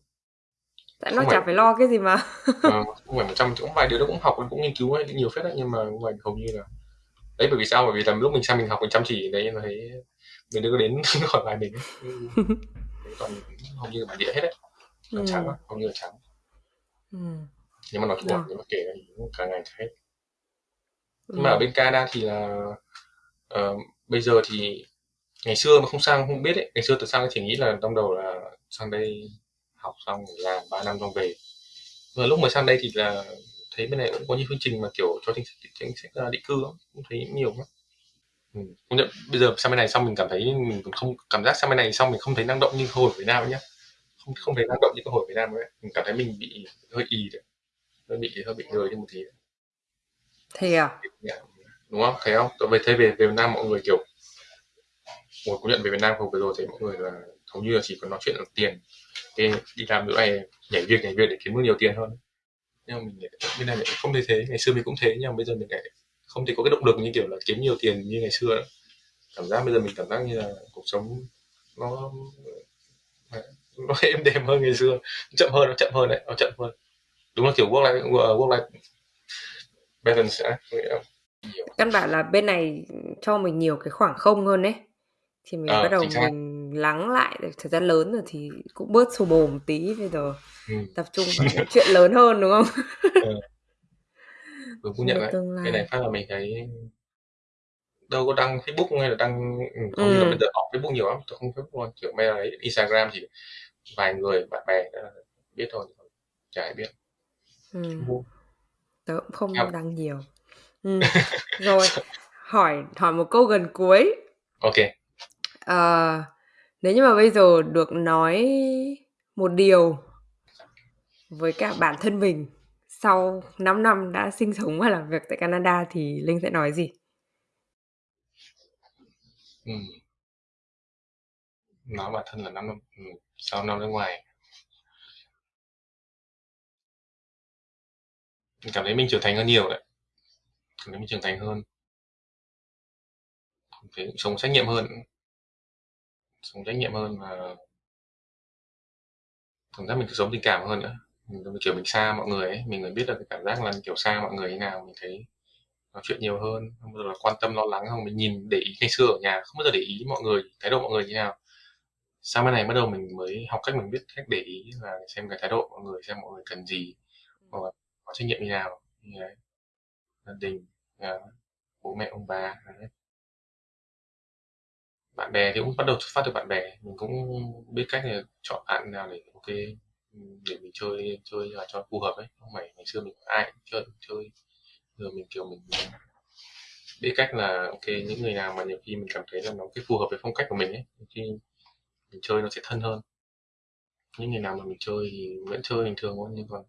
tại nó Không chả phải- lo cái gì mà Ờ, không phải một trăm cũng vài đứa nó cũng học cũng nghiên cứu ấy, nhiều phết đấy nhưng mà ngoài hầu như là đấy bởi vì sao bởi vì là lúc mình sang mình học mình chăm chỉ đấy mà thấy mình có đến hỏi bài mình. Đấy, còn hầu như là bản địa hết đấy nó Ừ. trắng hầu như là trắng ừ. nhưng mà là Ờ. nếu mà kể cũng cả ngày hết nhưng mà ở bên Canada thì là uh, bây giờ thì ngày xưa mà không sang không biết ấy. Ngày xưa tôi sang chỉ nghĩ là trong đầu là sang đây học xong làm 3 năm xong về. Và lúc mà sang đây thì là thấy bên này cũng có những chương trình mà kiểu cho chính sách chính sách định cư cũng thấy nhiều lắm. Ừ. nhận bây giờ sang bên này xong mình cảm thấy mình không cảm giác sang bên này xong mình không thấy năng động như hồi ở Việt Nam nhá. Không không thấy năng động như hồi Việt Nam ấy. Mình cảm thấy mình bị hơi y đấy. Hơi bị hơi bị lười đi một tí thế à? Đúng không? Thấy không? Tôi về về về Việt Nam mọi người kiểu một cuộc nhận về Việt Nam không vừa rồi thì mọi người là hầu như là chỉ có nói chuyện là tiền. Thế đi làm nữa này nhảy việc nhảy việc để kiếm được nhiều tiền hơn. Nhưng mà mình bên này mình không thấy thế. Ngày xưa mình cũng thế, nhưng mà bây giờ mình lại không thể có cái động lực như kiểu là kiếm nhiều tiền như ngày xưa nữa. cảm giác bây giờ mình cảm giác như là cuộc sống nó nó êm đềm hơn ngày xưa. Chậm hơn, nó chậm hơn đấy, nó chậm hơn. Đúng là kiểu work life work life balance á căn bản là bên này cho mình nhiều cái khoảng không hơn đấy thì mình bắt đầu mình lắng lại được thời gian lớn rồi thì cũng bớt xô bồ một tí bây giờ ừ. tập trung vào những chuyện lớn hơn đúng không ừ. đúng cũng nhận đấy cái này phát là mình thấy đâu có đăng Facebook hay là đăng ừ, không ừ. là bây giờ học Facebook nhiều lắm tôi không Facebook luôn kiểu bây giờ Instagram thì vài người bạn bè biết thôi chả ai biết ừ. tớ cũng không Em. đăng nhiều ừ. rồi hỏi hỏi một câu gần cuối ok Ờ, nếu như mà bây giờ được nói một điều với cả bản thân mình sau 5 năm đã sinh sống và làm việc tại Canada thì Linh sẽ nói gì? Ừ. Nói bản thân là 5 năm ừ. sau năm nước ngoài mình cảm thấy mình trưởng thành hơn nhiều đấy cảm thấy mình trưởng thành hơn phải sống trách nhiệm hơn sống trách nhiệm hơn và cảm giác mình sống tình cảm hơn nữa. Mình, kiểu mình xa mọi người ấy mình mới biết được cái cảm giác là kiểu xa mọi người như nào mình thấy nói chuyện nhiều hơn không bao giờ là quan tâm lo lắng không mình nhìn để ý ngày xưa ở nhà không bao giờ để ý mọi người thái độ mọi người như nào. Sau bên này bắt đầu mình mới học cách mình biết cách để ý là xem cái thái độ mọi người xem mọi người cần gì hoặc là có trách nhiệm như nào. Như đấy gia đình à, bố mẹ ông bà đấy bạn bè thì cũng bắt đầu xuất phát từ bạn bè. Mình cũng biết cách là chọn bạn nào để ok ừ, để mình chơi chơi là cho phù hợp ấy. Không phải ngày xưa mình ai cũng chơi chơi. Giờ mình, kiểu, mình biết cách là, ok, những người nào mà nhiều khi mình cảm thấy là nó cái phù hợp với phong cách của mình ấy khi mình chơi nó sẽ thân hơn. Những người nào mà mình chơi thì vẫn chơi bình thường thôi, nhưng còn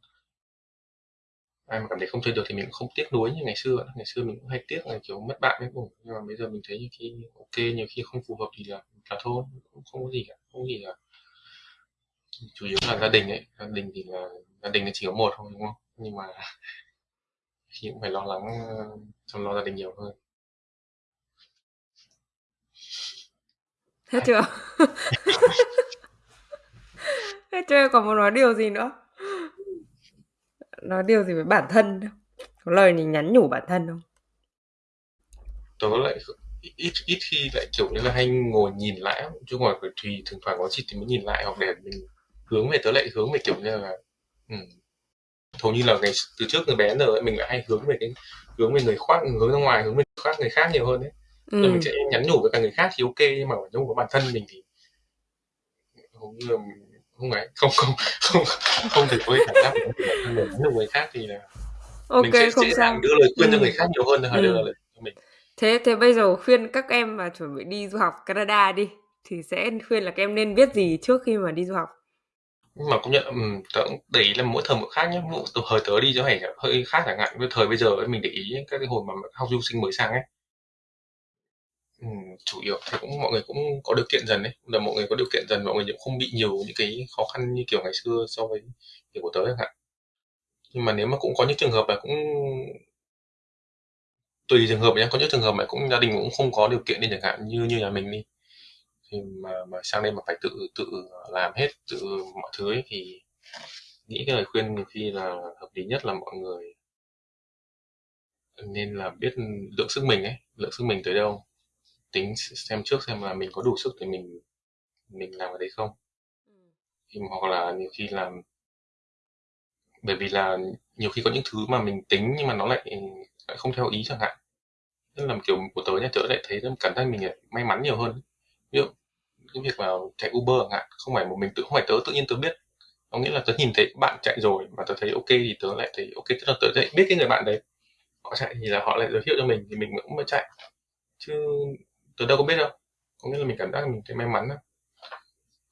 ai mà cảm thấy không chơi được thì mình cũng không tiếc nuối như ngày xưa ngày xưa mình cũng hay tiếc là kiểu mất bạn ấy cũng nhưng mà bây giờ mình thấy nhiều khi ok nhiều khi không phù hợp thì là là thôi cũng không có gì cả. Không có gì cả. Chủ yếu là gia đình ấy. Gia đình thì là gia đình thì chỉ có một thôi đúng không? Nhưng mà khi cũng phải lo lắng chăm lo gia đình nhiều hơn. Hết chưa? Hết chưa? Còn muốn nói điều gì nữa nói điều gì với bản thân không có lời gì nhắn nhủ bản thân không tớ lại ít ít khi lại kiểu như là hay ngồi nhìn lại chứ ngoài phải tùy thỉnh thoảng có gì thì mới nhìn lại hoặc để mình hướng về tớ lại hướng về kiểu như là ừ. hầu như là ngày từ trước người bé giờ mình lại hay hướng về cái hướng về người khác hướng ra ngoài hướng về khác người khác nhiều hơn đấy ừ. mình sẽ nhắn nhủ với cả người khác thì ok nhưng mà nhắn nhủ với bản thân mình thì hầu như là không ấy không không không không thể có cảm giác nhủ người khác thì là ok mình sẽ không sao. đưa lời khuyên ừ. cho người khác nhiều hơn là ừ. đưa lời cho mình. Thế thế bây giờ khuyên các em mà chuẩn bị đi du học Canada đi thì sẽ khuyên là các em nên biết gì trước khi mà đi du học? Mà cũng nhận um, tớ cũng để ý là mỗi thời một khác nhé mỗi thời tớ đi cho phải hơi khác chẳng hạn. Với thời bây giờ ấy, mình để ý các cái hồi mà học du sinh mới sang ấy Ừ, chủ yếu thì cũng mọi người cũng có điều kiện dần đấy. Là mọi người có điều kiện dần, mọi người cũng không bị nhiều những cái khó khăn như kiểu ngày xưa so với kiểu của tớ chẳng hạn. Nhưng mà nếu mà cũng có những trường hợp là cũng tùy trường hợp nhé có những trường hợp mà cũng gia đình cũng không có điều kiện đi chẳng hạn, như như nhà mình đi, thì mà mà sang đây mà phải tự tự làm hết, tự mọi thứ ấy, thì nghĩ cái lời khuyên nhiều khi là hợp lý nhất là mọi người nên là biết lượng sức mình ấy, lượng sức mình tới đâu tính xem trước xem là mình có đủ sức để mình mình làm ở đấy không. Thì hoặc là nhiều khi làm bởi vì là nhiều khi có những thứ mà mình tính nhưng mà nó lại lại không theo ý chẳng hạn. Nên là kiểu của tớ nha tớ lại thấy cảm giác mình may mắn nhiều hơn ví dụ cái việc mà chạy Uber chẳng hạn không phải một mình tự không phải tớ tự nhiên tớ biết. Có nghĩa là tớ nhìn thấy bạn chạy rồi mà tớ thấy ok thì tớ lại thấy ok tức là tớ lại biết cái người bạn đấy. Họ chạy thì là họ lại giới thiệu cho mình thì mình cũng mới chạy. Chứ tôi đâu có biết đâu có nghĩa là mình cảm giác mình thấy may mắn đó.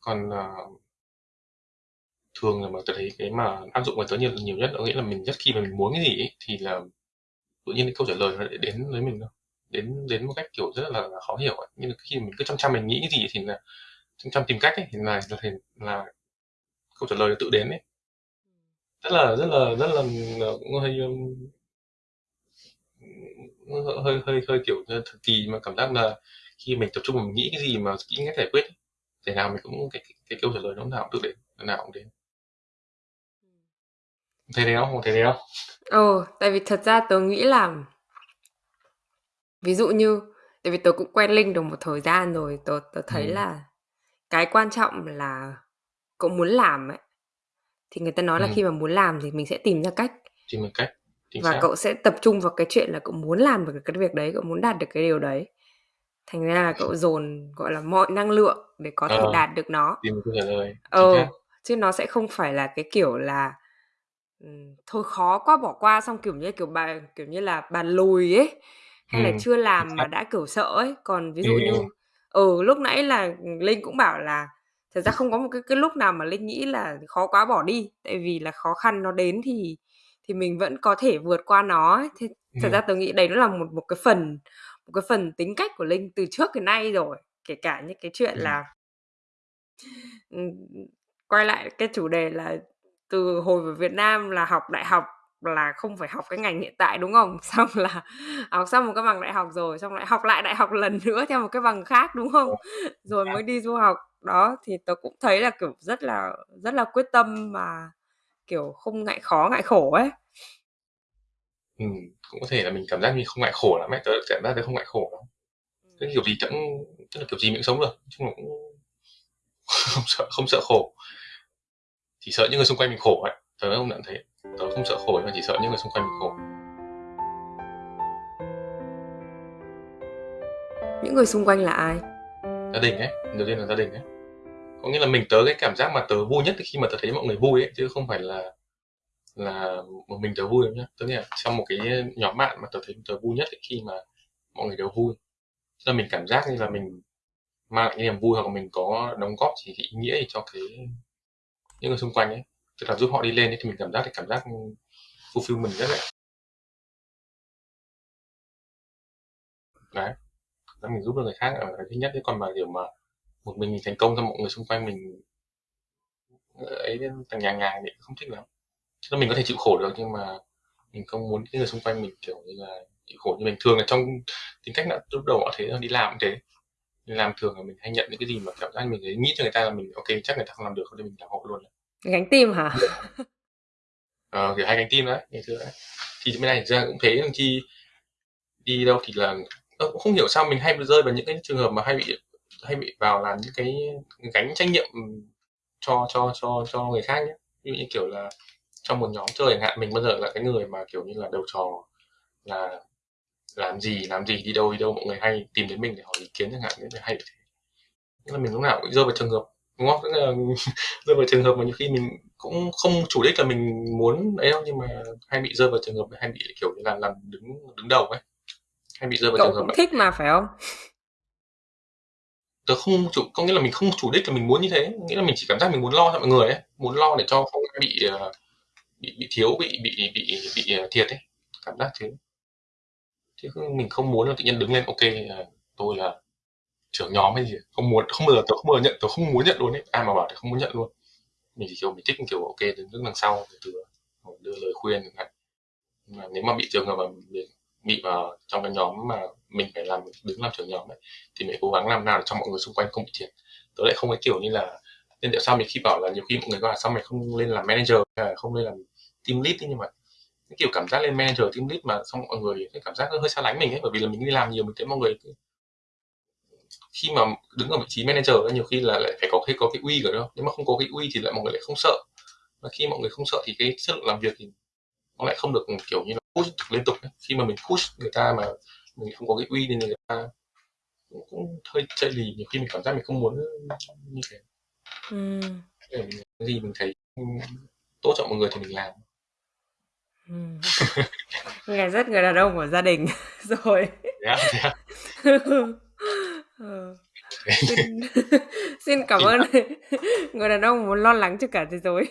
còn uh, thường là mà tôi thấy cái mà áp dụng vào tớ nhiều nhiều nhất có nghĩa là mình rất khi mà mình muốn cái gì ấy, thì là tự nhiên cái câu trả lời nó đến với mình đâu đến đến một cách kiểu rất là, khó hiểu ấy. nhưng mà khi mình cứ chăm chăm mình nghĩ cái gì thì là chăm chăm tìm cách ấy, thì là là, là câu trả lời tự đến ấy rất là rất là rất là ờ, cũng hơi hơi hơi hơi kiểu thật kỳ mà cảm giác là khi mình tập trung mình nghĩ cái gì mà nghĩ cách giải quyết thế nào mình cũng cái, cái, cái câu trả lời nó nào cũng tự đến nào cũng đến thấy thế không thấy thế không Ồ, tại vì thật ra tớ nghĩ là ví dụ như tại vì tớ cũng quen Linh được một thời gian rồi, tớ tớ thấy ừ. là cái quan trọng là cậu muốn làm ấy. Thì người ta nói ừ. là khi mà muốn làm thì mình sẽ tìm ra cách. Tìm ra cách. Chính và xác. cậu sẽ tập trung vào cái chuyện là cậu muốn làm được cái việc đấy, cậu muốn đạt được cái điều đấy. Thành ra là cậu dồn gọi là mọi năng lượng để có thể ờ, đạt được nó. Tìm câu trả lời. Ờ, chứ nó sẽ không phải là cái kiểu là thôi khó quá bỏ qua xong, kiểu như, kiểu, bà kiểu như là, bàn lùi ấy, hay là chưa làm mà đã, kiểu, sợ ấy. Còn ví dụ như ừ, lúc nãy là, Linh cũng bảo là thật ra không có một cái cái lúc nào mà Linh nghĩ là khó quá bỏ đi, tại vì là khó khăn nó đến thì thì mình vẫn có thể vượt qua nó ấy. Thế thật ra tôi nghĩ đấy nó là một một cái phần một cái phần tính cách của Linh từ trước đến nay rồi, kể cả những cái chuyện là quay lại cái chủ đề là từ hồi về Việt Nam là học đại học là không phải học cái ngành hiện tại đúng không? Xong là học xong một cái bằng đại học rồi, xong lại học lại đại học lần nữa theo một cái bằng khác đúng không? Rồi mới đi du học. Đó thì tớ cũng thấy là kiểu rất là rất là quyết tâm mà kiểu không ngại khó ngại khổ ấy. Ừ, cũng có thể là mình cảm giác như không ngại khổ lắm ấy, tớ cảm giác tớ không ngại khổ lắm. Cái kiểu gì cũng tức là kiểu gì mình cũng sống được, chung là cũng không sợ không sợ khổ. Chỉ sợ những người xung quanh mình khổ ấy tớ không nhận thấy. Tớ không sợ khổ mà chỉ sợ những người xung quanh mình khổ. Những người xung quanh là ai? Gia đình ấy đầu tiên là gia đình ấy có nghĩa là mình tớ cái cảm giác mà tớ vui nhất khi mà tớ thấy mọi người vui ấy chứ không phải là là một mình tớ vui nhá. Tức là trong một cái nhóm bạn mà tớ thấy tớ vui nhất khi mà mọi người đều vui. Cho mình cảm giác như là mình mang lại cái niềm vui hoặc là mình có đóng góp gì ý nghĩa cho cái những người xung quanh ấy. Tức là giúp họ đi lên ấy, thì mình cảm giác thì cảm giác fulfill mình rất là đấy. Đó mình giúp được người khác ở cái thứ nhất đấy còn mà kiểu mà một mình mình thành công cho mọi người xung quanh mình ấy thằng nhà ngàng thì không thích lắm chứ mình có thể chịu khổ được nhưng mà mình không muốn cái người xung quanh mình kiểu như là chịu khổ như mình thường là trong tính cách là lúc đầu họ thấy đi làm cũng thế đi làm thường là mình hay nhận những cái gì mà cảm giác mình thấy nghĩ cho người ta là mình ok chắc người ta không làm được thì mình làm hộ luôn Gánh tim hả? Ờ, kiểu hay gánh tim đấy, ngày xưa đấy. Thì bên này ra cũng thế, chi đi đâu thì là ơ, cũng không hiểu sao mình hay rơi vào những cái trường hợp mà hay bị hay bị vào làm những cái gánh trách nhiệm cho cho cho cho người khác nhé. Ví dụ như kiểu là trong một nhóm chơi chẳng hạn mình bao giờ là cái người mà kiểu như là đầu trò là làm gì làm gì đi đâu đi đâu mọi người hay tìm đến mình để hỏi ý kiến chẳng hạn nên hay thế. Nên là mình lúc nào cũng rơi vào trường hợp đúng không? Tức là rơi vào trường hợp mà nhiều khi mình cũng không chủ đích là mình muốn ấy đâu nhưng mà hay bị rơi vào trường hợp hay bị kiểu như là làm đứng đứng đầu ấy hay bị rơi vào Cậu trường hợp cũng thích mà phải không? Tớ không chủ có nghĩa là mình không chủ đích là mình muốn như thế. Nghĩa là mình chỉ cảm giác mình muốn lo cho mọi người ấy muốn lo để cho không bị ờ, bị bị thiếu bị bị bị bị, ờ, thiệt ấy. Cảm giác thế. Chứ mình không muốn là tự nhiên đứng lên ok ờ, tôi là trưởng nhóm hay gì. Không muốn không bao giờ tôi không bao giờ nhận tôi không muốn nhận luôn ấy. Ai mà bảo thì không muốn nhận luôn. Mình chỉ kiểu mình thích kiểu ok đứng đứng đằng sau từ đưa lời khuyên chẳng hạn. Mà nếu mà bị trường hợp mà bị, bị vào trong cái nhóm mà mình phải làm đứng làm trưởng nhóm ấy thì mình cố gắng làm nào để cho mọi người xung quanh không bị thiệt. Tôi lại không cái kiểu như là nên tại sao mình khi bảo là nhiều khi mọi người bảo là sao mày không lên làm manager không lên làm team lead ấy, nhưng mà cái kiểu cảm giác lên manager team lead mà xong mọi người cái cảm giác hơi xa lánh mình ấy bởi vì là mình đi làm nhiều mình thấy mọi người khi mà đứng ở vị trí manager nhiều khi là lại phải có cái có cái uy rồi nó. Nếu mà không có cái uy thì lại mọi người lại không sợ. Và khi mọi người không sợ thì cái chất lượng làm việc thì nó lại không được kiểu như là push liên tục khi mà mình push người ta mà mình không có cái uy thì người ta cũng, hơi chơi lì nhiều khi mình cảm giác mình không muốn như thế ừ. cái gì mình thấy tốt cho mọi người thì mình làm ừ. nghe rất người đàn ông của gia đình rồi yeah, yeah. ừ. xin, xin cảm ơn người đàn ông muốn lo lắng cho cả thế giới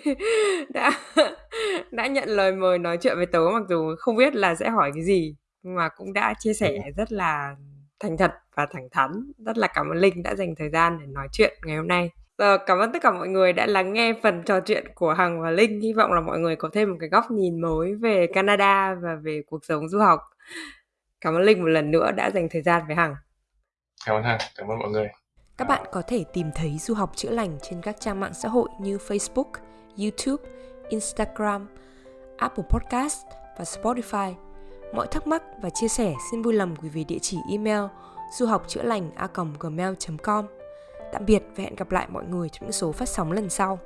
đã đã nhận lời mời nói chuyện với tớ mặc dù không biết là sẽ hỏi cái gì mà cũng đã chia sẻ rất là thành thật và thẳng thắn rất là cảm ơn linh đã dành thời gian để nói chuyện ngày hôm nay Giờ, cảm ơn tất cả mọi người đã lắng nghe phần trò chuyện của Hằng và Linh. Hy vọng là mọi người có thêm một cái góc nhìn mới về Canada và về cuộc sống du học. Cảm ơn Linh một lần nữa đã dành thời gian với Hằng. Cảm ơn Hằng, cảm ơn mọi người. Các bạn có thể tìm thấy du học chữa lành trên các trang mạng xã hội như Facebook, YouTube, Instagram, Apple Podcast và Spotify. Mọi thắc mắc và chia sẻ xin vui lòng gửi về địa chỉ email du học chữa lành a gmail.com. Tạm biệt và hẹn gặp lại mọi người trong những số phát sóng lần sau.